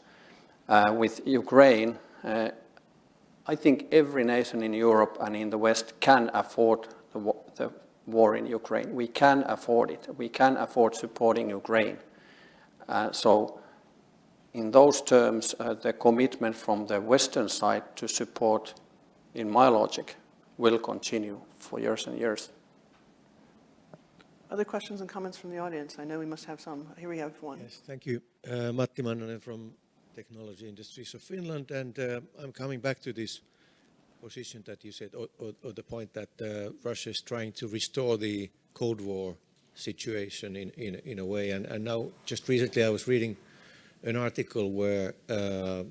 Uh, with Ukraine, I think every nation in Europe and in the West can afford the, the war in Ukraine. We can afford it. We can afford supporting Ukraine. Uh, so in those terms, uh, the commitment from the Western side to support, in my logic, will continue for years and years. Other questions and comments from the audience? I know we must have some. Here we have one. Yes, thank you. Uh, Matti Mannanen from Technology Industries of Finland, and uh, I'm coming back to this position that you said, or, or, or the point that uh, Russia is trying to restore the Cold War situation in, in, in a way. And, and now, just recently I was reading an article where uh,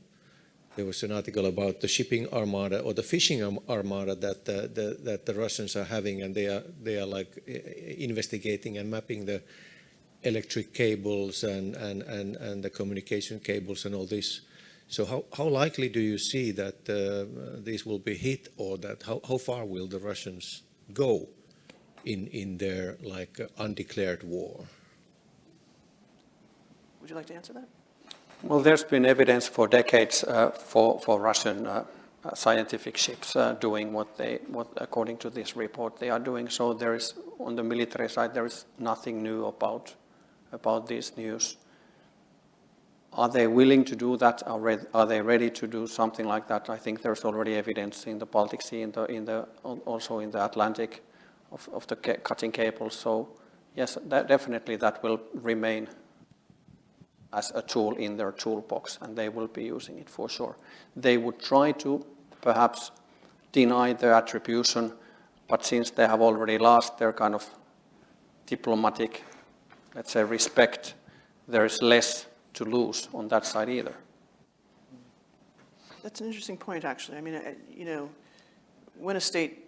there was an article about the shipping armada or the fishing armada that uh, the, that the Russians are having, and they are they are like investigating and mapping the electric cables and and and, and the communication cables and all this. So how, how likely do you see that uh, these will be hit or that how, how far will the Russians go in, in their like uh, undeclared war? Would you like to answer that? Well, there's been evidence for decades uh, for, for Russian uh, uh, scientific ships uh, doing what they, what according to this report they are doing. So there is, on the military side, there is nothing new about, about this news. Are they willing to do that? Are, they ready to do something like that? I think there's already evidence in the Baltic Sea, in the, in the, also in the Atlantic, of, of the cutting cables. So yes, that, definitely that will remain as a tool in their toolbox, and they will be using it for sure. They would try to perhaps deny the attribution, but since they have already lost their kind of diplomatic, let's say, respect, there is less to lose on that side either. That's an interesting point, actually. I mean, you know, when a state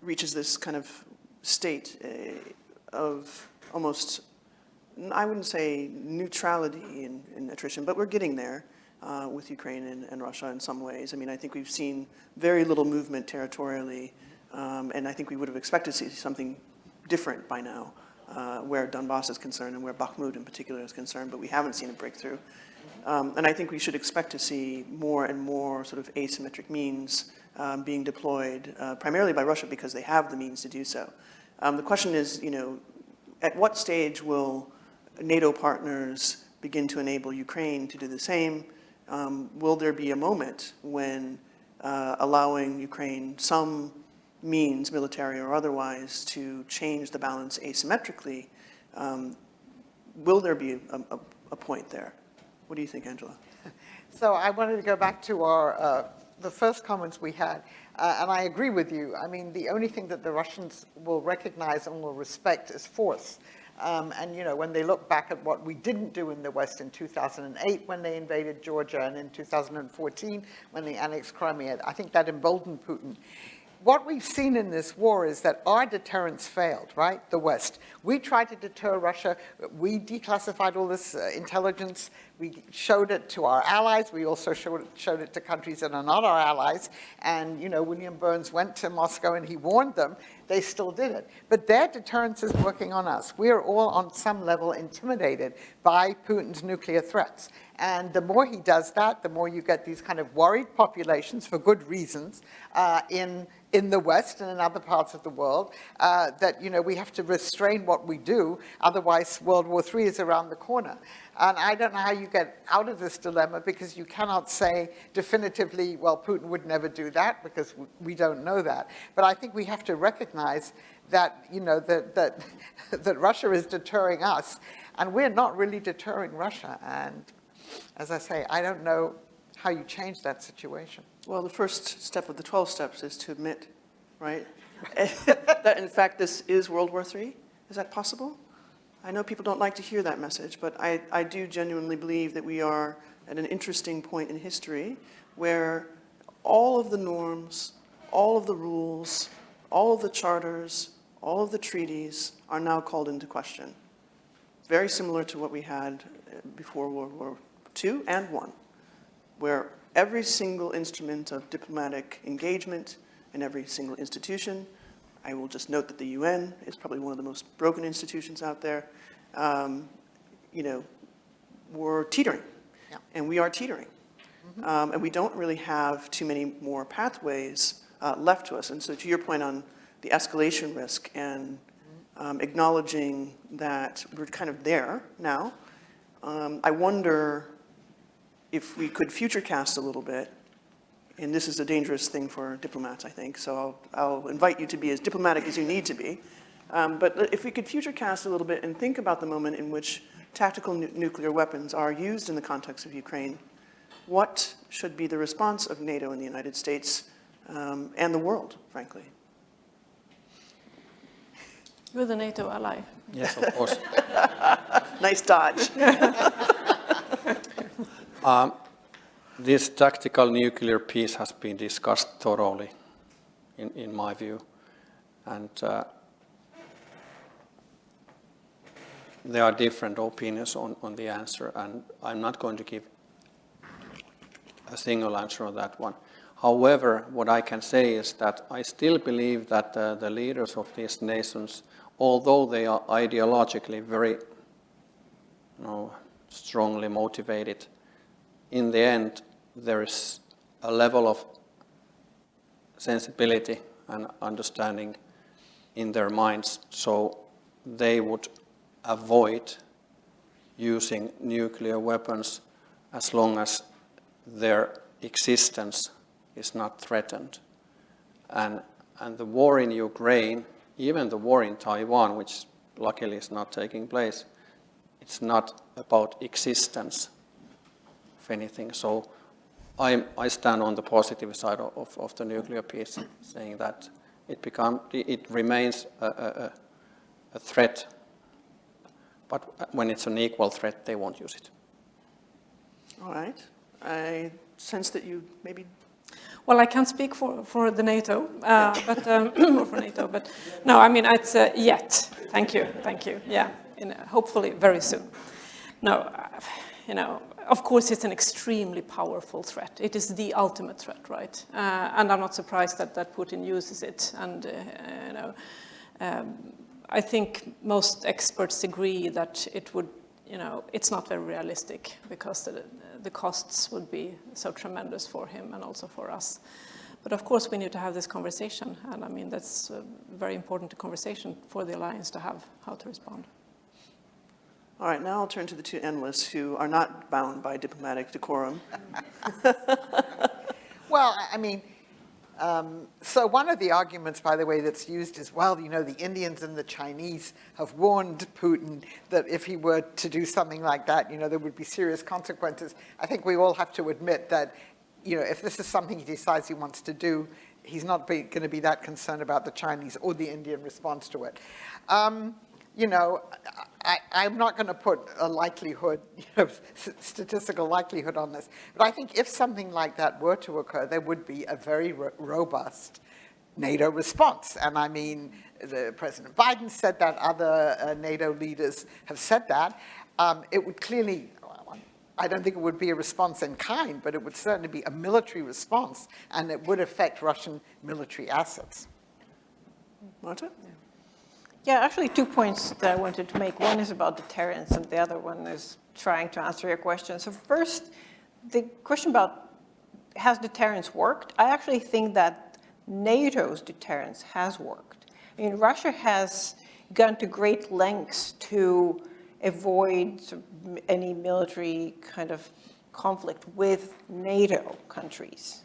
reaches this kind of state uh, of almost I wouldn't say neutrality in, in attrition, but we're getting there uh, with Ukraine and, and, Russia in some ways. I mean, I think we've seen very little movement territorially, um, and I think we would have expected to see something different by now, uh, where Donbass is concerned and where Bakhmut in particular is concerned, but we haven't seen a breakthrough. Um, and I think we should expect to see more and more sort of asymmetric means um, being deployed, uh, primarily by Russia because they have the means to do so. Um, the question is, you know, at what stage will NATO partners begin to enable Ukraine to do the same, um, will there be a moment when uh, allowing Ukraine some means, military or otherwise, to change the balance asymmetrically, um, will there be a, a, a, point there? What do you think, Angela? So I wanted to go back to our, uh, the first comments we had, uh, and I agree with you. I mean, the only thing that the Russians will recognize and will respect is force. Um, and, you know, when they look back at what we didn't do in the West in 2008 when they invaded Georgia and in 2014 when they annexed Crimea, I think that emboldened Putin what we've seen in this war is that our deterrence failed, right? The West. We tried to deter Russia. We declassified all this uh, intelligence. We showed it to our allies. We also showed it, showed it to countries that are not our allies. And, you know, William Burns went to Moscow and he warned them. They still did it. But their deterrence is working on us. We are all on some level intimidated by Putin's nuclear threats. And the more he does that, the more you get these kind of worried populations for good reasons uh, in in the West and in other parts of the world, uh, that, you know, we have to restrain what we do, otherwise World War III is around the corner. And I don't know how you get out of this dilemma because you cannot say definitively, well, Putin would never do that because we don't know that. But I think we have to recognize that, you know, that, that, that Russia is deterring us and we're not really deterring Russia. And as I say, I don't know how you change that situation. Well, the first step of the 12 steps is to admit, right? That in fact, this is World War III? Is that possible? I know people don't like to hear that message, but I, I do genuinely believe that we are at an interesting point in history where all of the norms, all of the rules, all of the charters, all of the treaties are now called into question. Very similar to what we had before World War II and I, where every single instrument of diplomatic engagement in every single institution, I will just note that the UN is probably one of the most broken institutions out there, um, you know, we're teetering. Yeah. And we are teetering. Um, and we don't really have too many more pathways uh, left to us. And so to your point on the escalation risk and um, acknowledging that we're kind of there now, um, I wonder if we could future cast a little bit, and this is a dangerous thing for diplomats, I think, so I'll, I'll invite you to be as diplomatic as you need to be. Um, but if we could future cast a little bit and think about the moment in which tactical nu- nuclear weapons are used in the context of Ukraine, what should be the response of NATO and the United States um, and the world, frankly? You're the NATO ally. Yes, of course. Nice dodge. This tactical nuclear piece has been discussed thoroughly, in, in my view. And uh, there are different opinions on, on the answer, and I'm not going to give a single answer on that one. However, what I can say is that I still believe that uh, the leaders of these nations, although they are ideologically very you know, strongly motivated, in the end, there is a level of sensibility and understanding in their minds, so they would avoid using nuclear weapons as long as their existence is not threatened. And, and the war in Ukraine, even the war in Taiwan, which luckily is not taking place, it's not about existence of anything. So I, I stand on the positive side of, of the nuclear piece, saying that it, become, it remains a, a, a threat, but when it's an equal threat, they won't use it. All right. I sense that you maybe Well, I can't speak for, for the NATO, uh, but um, for NATO, but no, I mean it's uh, yet. Thank you, thank you. Yeah, in, uh, hopefully very soon. No, uh, you know, of course it's an extremely powerful threat. It is the ultimate threat, right? Uh, and I'm not surprised that that Putin uses it. And uh, you know, um, I think most experts agree that it would you know, it's not very realistic because the, the costs would be so tremendous for him and also for us. But of course, we need to have this conversation, and I mean, that's a very important conversation for the alliance to have, how to respond. All right, now I'll turn to the two analysts who are not bound by diplomatic decorum. Well, I- mean, um, so one of the arguments, by the way, that's used is, well, you know, the Indians and the Chinese have warned Putin that if he were to do something like that, you know, there would be serious consequences. I think we all have to admit that, you know, if this is something he decides he wants to do, he's not going to be that concerned about the Chinese or the Indian response to it. Um, you know, I, I'm not going to put a likelihood, you know, statistical likelihood on this, but I think if something like that were to occur, there would be a very ro robust NATO response. And I mean, the President Biden said that, other uh, NATO leaders have said that. Um, it would clearly, I don't think it would be a response in kind, but it would certainly be a military response, and it would affect Russian military assets. Marta? Yeah, actually two points that I wanted to make. One is about deterrence and the other one is trying to answer your question. So first, the question about has deterrence worked? I actually think that NATO's deterrence has worked. I mean, Russia has gone to great lengths to avoid any military kind of conflict with NATO countries.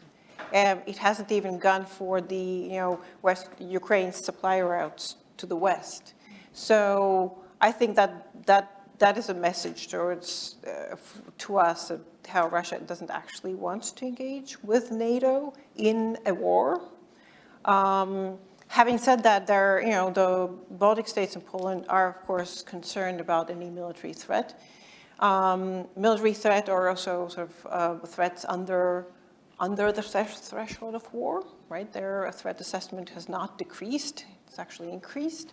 Um, it hasn't even gone for the, you know, West Ukraine's supply routes to the west. So I think that that that is a message towards, uh, to us of how Russia doesn't actually want to engage with NATO in a war. Um, having said that, there, you know, the Baltic states and Poland are, of course, concerned about any military threat. Um, military threat or also sort of uh, threats under, under the threshold of war, right? Their threat assessment has not decreased, it's actually increased.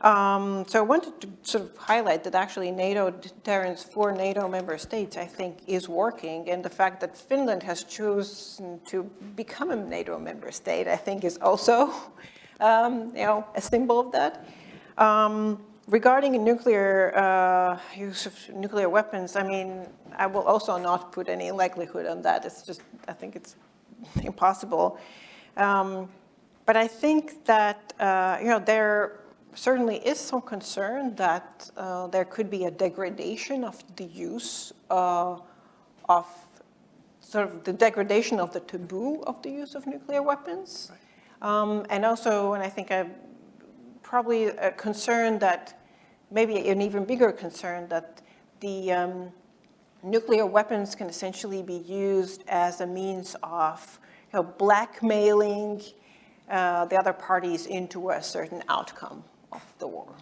Um, so I wanted to sort of highlight that actually NATO deterrence for NATO member states, I think, is working. And the fact that Finland has chosen to become a NATO member state, I think is also, um, you know, a symbol of that. Um, regarding nuclear uh, use of nuclear weapons, I mean, I will also not put any likelihood on that. It's just, I think it's impossible. But I think that, uh, you know, there certainly is some concern that uh, there could be a degradation of the use uh, of sort of the degradation of the taboo of the use of nuclear weapons. Um, and also, and I think I'm probably a concern that, maybe an even bigger concern that the um, nuclear weapons can essentially be used as a means of you know, blackmailing uh, the other parties into a certain outcome of the war.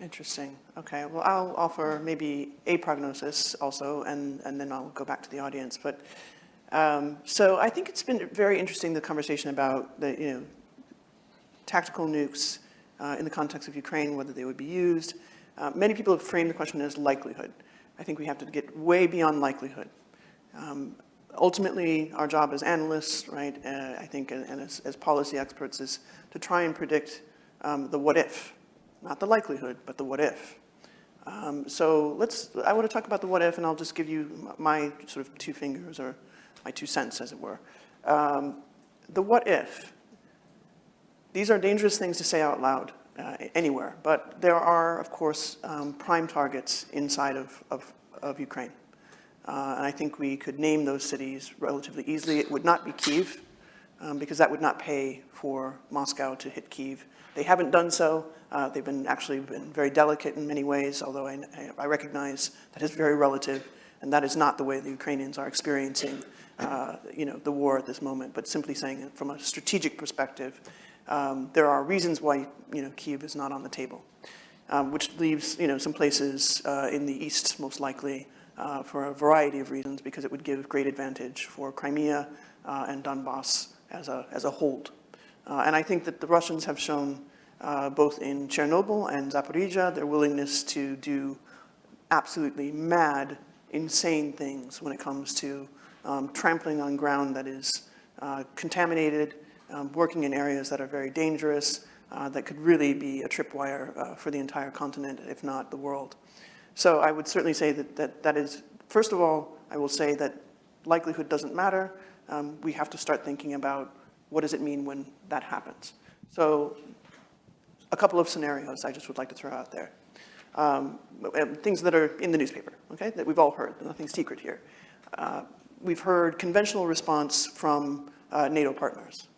Interesting. Okay, well, I'll offer maybe a prognosis also, and, and then I'll go back to the audience. But um, so I think it's been very interesting, the conversation about the, you know, tactical nukes uh, in the context of Ukraine, whether they would be used. Uh, many people have framed the question as likelihood. I think we have to get way beyond likelihood. Um, ultimately, our job as analysts, right, uh, I think, and as, as policy experts is to try and predict um, the what if, not the likelihood, but the what if. Um, so let's, I want to talk about the what if, and I'll just give you my sort of two fingers, or my two cents, as it were. Um, the what if. These are dangerous things to say out loud uh, anywhere, but there are, of course, um, prime targets inside of, of, of Ukraine. Uh, and I think we could name those cities relatively easily. It would not be Kiev, um, because that would not pay for Moscow to hit Kiev. They haven't done so. Uh, they've been actually been very delicate in many ways, although I, I recognize that is very relative, and that is not the way the Ukrainians are experiencing, uh, you know, the war at this moment. But simply saying from a strategic perspective, um, there are reasons why, you know, Kiev is not on the table, um, which leaves, you know, some places uh, in the east most likely uh, for a variety of reasons, because it would give great advantage for Crimea uh, and Donbass as a, as a hold. Uh, and I think that the Russians have shown, uh, both in Chernobyl and Zaporizhia, their willingness to do absolutely mad, insane things when it comes to um, trampling on ground that is uh, contaminated, um, working in areas that are very dangerous, uh, that could really be a tripwire uh, for the entire continent, if not the world. So I would certainly say that that, that is, first of all, I will say that likelihood doesn't matter. Um, we have to start thinking about what does it mean when that happens. So a couple of scenarios I just would like to throw out there. Um, things that are in the newspaper, okay, that we've all heard, nothing secret here. Uh, we've heard conventional response from uh, NATO partners.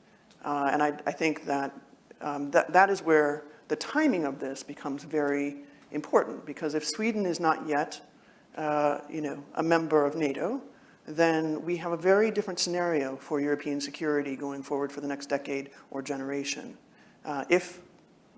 Uh, and I, I, think that, um, that that is where the timing of this becomes very important because if Sweden is not yet, uh, you know, a member of NATO, then we have a very different scenario for European security going forward for the next decade or generation. Uh, if,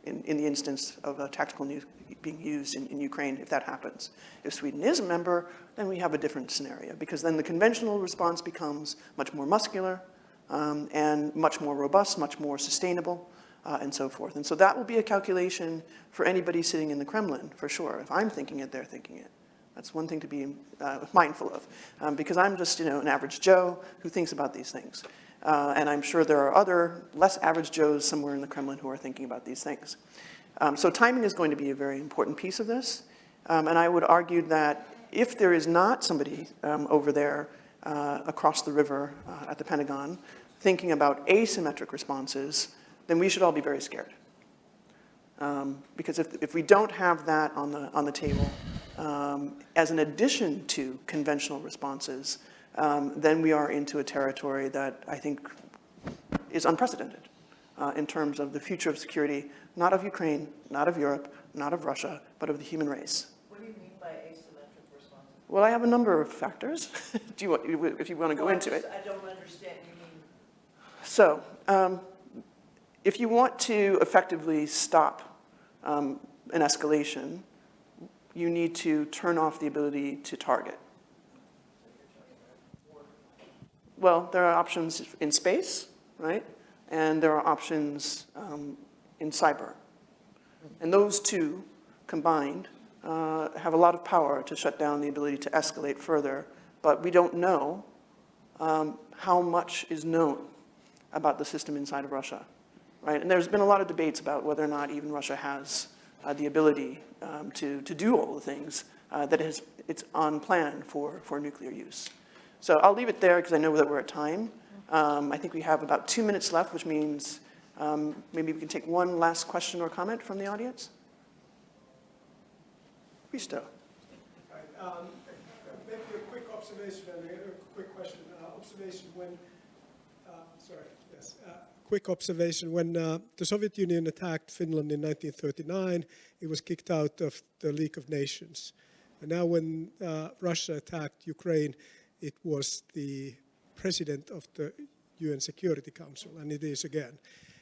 in, in, the instance of a tactical nuke being used in, in, Ukraine, if that happens. If Sweden is a member, then we have a different scenario because then the conventional response becomes much more muscular um, and much more robust, much more sustainable, uh, and so forth. And so that will be a calculation for anybody sitting in the Kremlin, for sure. If I'm thinking it, they're thinking it. That's one thing to be uh, mindful of, um, because I'm just, you know, an average Joe who thinks about these things. Uh, and I'm sure there are other less average Joes somewhere in the Kremlin who are thinking about these things. Um, so timing is going to be a very important piece of this. Um, and I would argue that if there is not somebody um, over there uh, across the river uh, at the Pentagon thinking about asymmetric responses, then we should all be very scared. Um, because if, if we don't have that on the, on the table, um, as an addition to conventional responses, um, then we are into a territory that I think is unprecedented. uh, in terms of the future of security, not of Ukraine, not of Europe, not of Russia, but of the human race. What do you mean by asymmetric response? Well, I have a number of factors, do you want, if you want to go into it. I don't understand, you mean? So, um, if you want to effectively stop um, an escalation, you need to turn off the ability to target. Well, there are options in space, right? And there are options um, in cyber. And those two combined uh, have a lot of power to shut down the ability to escalate further, but we don't know um, how much is known about the system inside of Russia, right? And there's been a lot of debates about whether or not even Russia has uh, the ability um, to, to do all the things uh, it's on plan for, for nuclear use. So I'll leave it there because I know that we're at time. Um, I think we have about two minutes left, which means um, maybe we can take one last question or comment from the audience. Right, um, Maybe a quick observation and a quick question. Uh, Observation when, uh, sorry, yes. uh, Quick observation, when uh, the Soviet Union attacked Finland in 1939, it was kicked out of the League of Nations. And now when uh, Russia attacked Ukraine, it was the president of the UN Security Council, and it is again.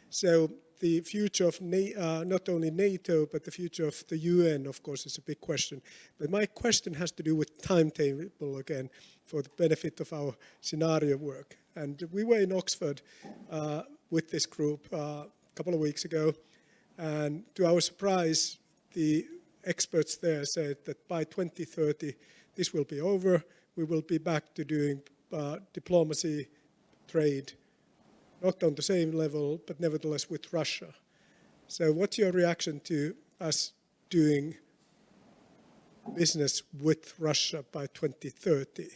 So the future of uh, not only NATO, but the future of the UN, of course, is a big question. But my question has to do with timetable again, for the benefit of our scenario work. And we were in Oxford uh, with this group uh, a couple of weeks ago, and to our surprise, the experts there said that by 2030, this will be over. We will be back to doing uh, diplomacy, trade, not on the same level, but nevertheless with Russia. So what's your reaction to us doing business with Russia by 2030?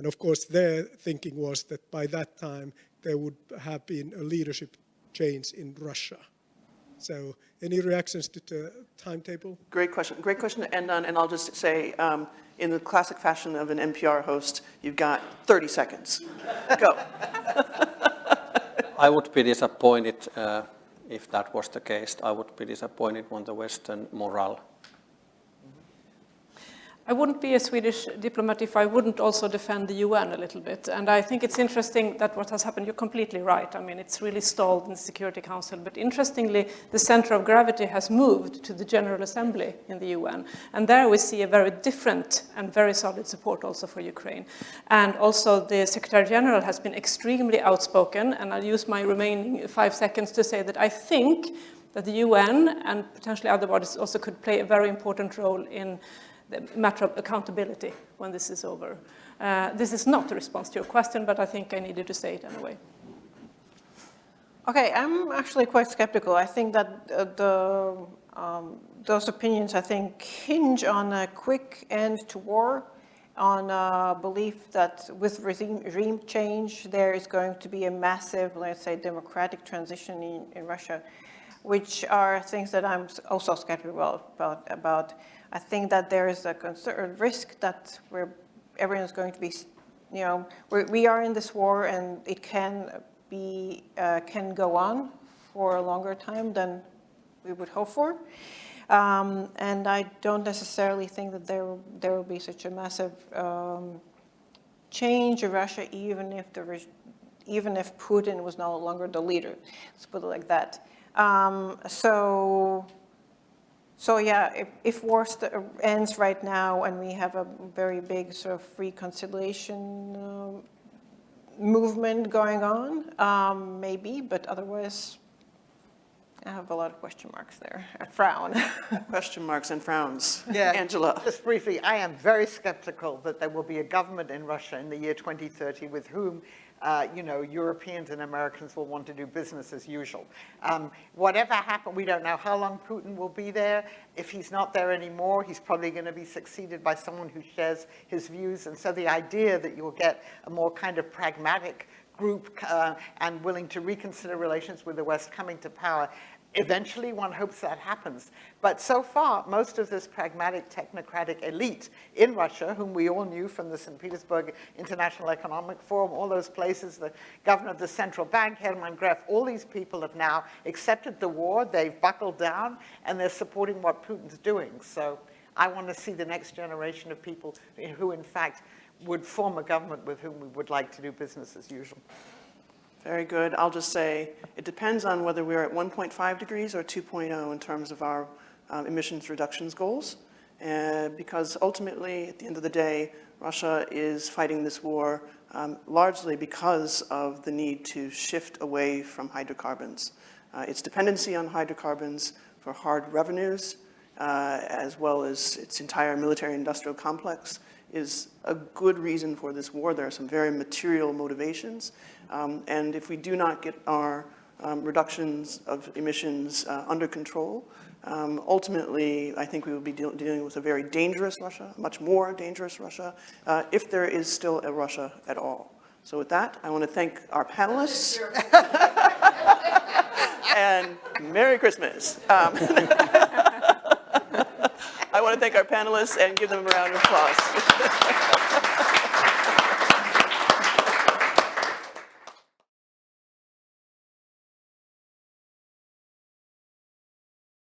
And of course, their thinking was that by that time, there would have been a leadership change in Russia. So any reactions to the timetable? Great question. Great question to end on. And I'll just say, um, in the classic fashion of an NPR host, you've got 30 seconds. Go. I would be disappointed uh, if that was the case. I would be disappointed when the Western morale. I wouldn't be a Swedish diplomat if I wouldn't also defend the UN a little bit. And I think it's interesting that what has happened, you're completely right. I mean, it's really stalled in the Security Council. But interestingly, the center of gravity has moved to the General Assembly in the UN. And there we see a very different and very solid support also for Ukraine. And also the Secretary General has been extremely outspoken. And I'll use my remaining five seconds to say that I think that the UN and potentially other bodies also could play a very important role in the matter of accountability when this is over. Uh, this is not a response to your question, but I think I needed to say it anyway. Okay, I'm actually quite skeptical. I think that uh, the, um, those opinions, I think, hinge on a quick end to war, on a belief that with regime, regime change, there is going to be a massive, let's say, democratic transition in, in Russia, which are things that I'm also skeptical about, about I think that there is a concern, risk that we're, everyone's going to be, you know, we're, we are in this war and it can be, uh, can go on for a longer time than we would hope for. Um, and I don't necessarily think that there, there will be such a massive um, change in Russia, even if the even if Putin was no longer the leader. Let's put it like that. Um, so so yeah, if, if war ends right now and we have a very big sort of reconciliation uh, movement going on, um, maybe, but otherwise I have a lot of question marks there, a frown. question marks and frowns. Yeah. Angela. Just briefly, I am very skeptical that there will be a government in Russia in the year 2030 with whom uh, you know, Europeans and Americans will want to do business as usual. Um, whatever happens, we don't know how long Putin will be there. If he's not there anymore, he's probably going to be succeeded by someone who shares his views. And so the idea that you'll get a more kind of pragmatic group uh, and willing to reconsider relations with the West coming to power Eventually, one hopes that happens. But so far, most of this pragmatic technocratic elite in Russia, whom we all knew from the St. Petersburg International Economic Forum, all those places, the governor of the central bank, Hermann Gref, all these people have now accepted the war, they've buckled down, and they're supporting what Putin's doing. So I want to see the next generation of people who, in fact, would form a government with whom we would like to do business as usual. Very good. I'll just say, it depends on whether we're at 1.5 degrees or 2.0 in terms of our um, emissions reductions goals. Uh, because ultimately, at the end of the day, Russia is fighting this war um, largely because of the need to shift away from hydrocarbons. Uh, its dependency on hydrocarbons for hard revenues, uh, as well as its entire military-industrial complex, is a good reason for this war. There are some very material motivations. Um, and if we do not get our um, reductions of emissions uh, under control, um, ultimately, I think we will be deal dealing with a very dangerous Russia, much more dangerous Russia, uh, if there is still a Russia at all. So with that, I want to thank our panelists. and Merry Christmas. I want to thank our panelists and give them a round of applause.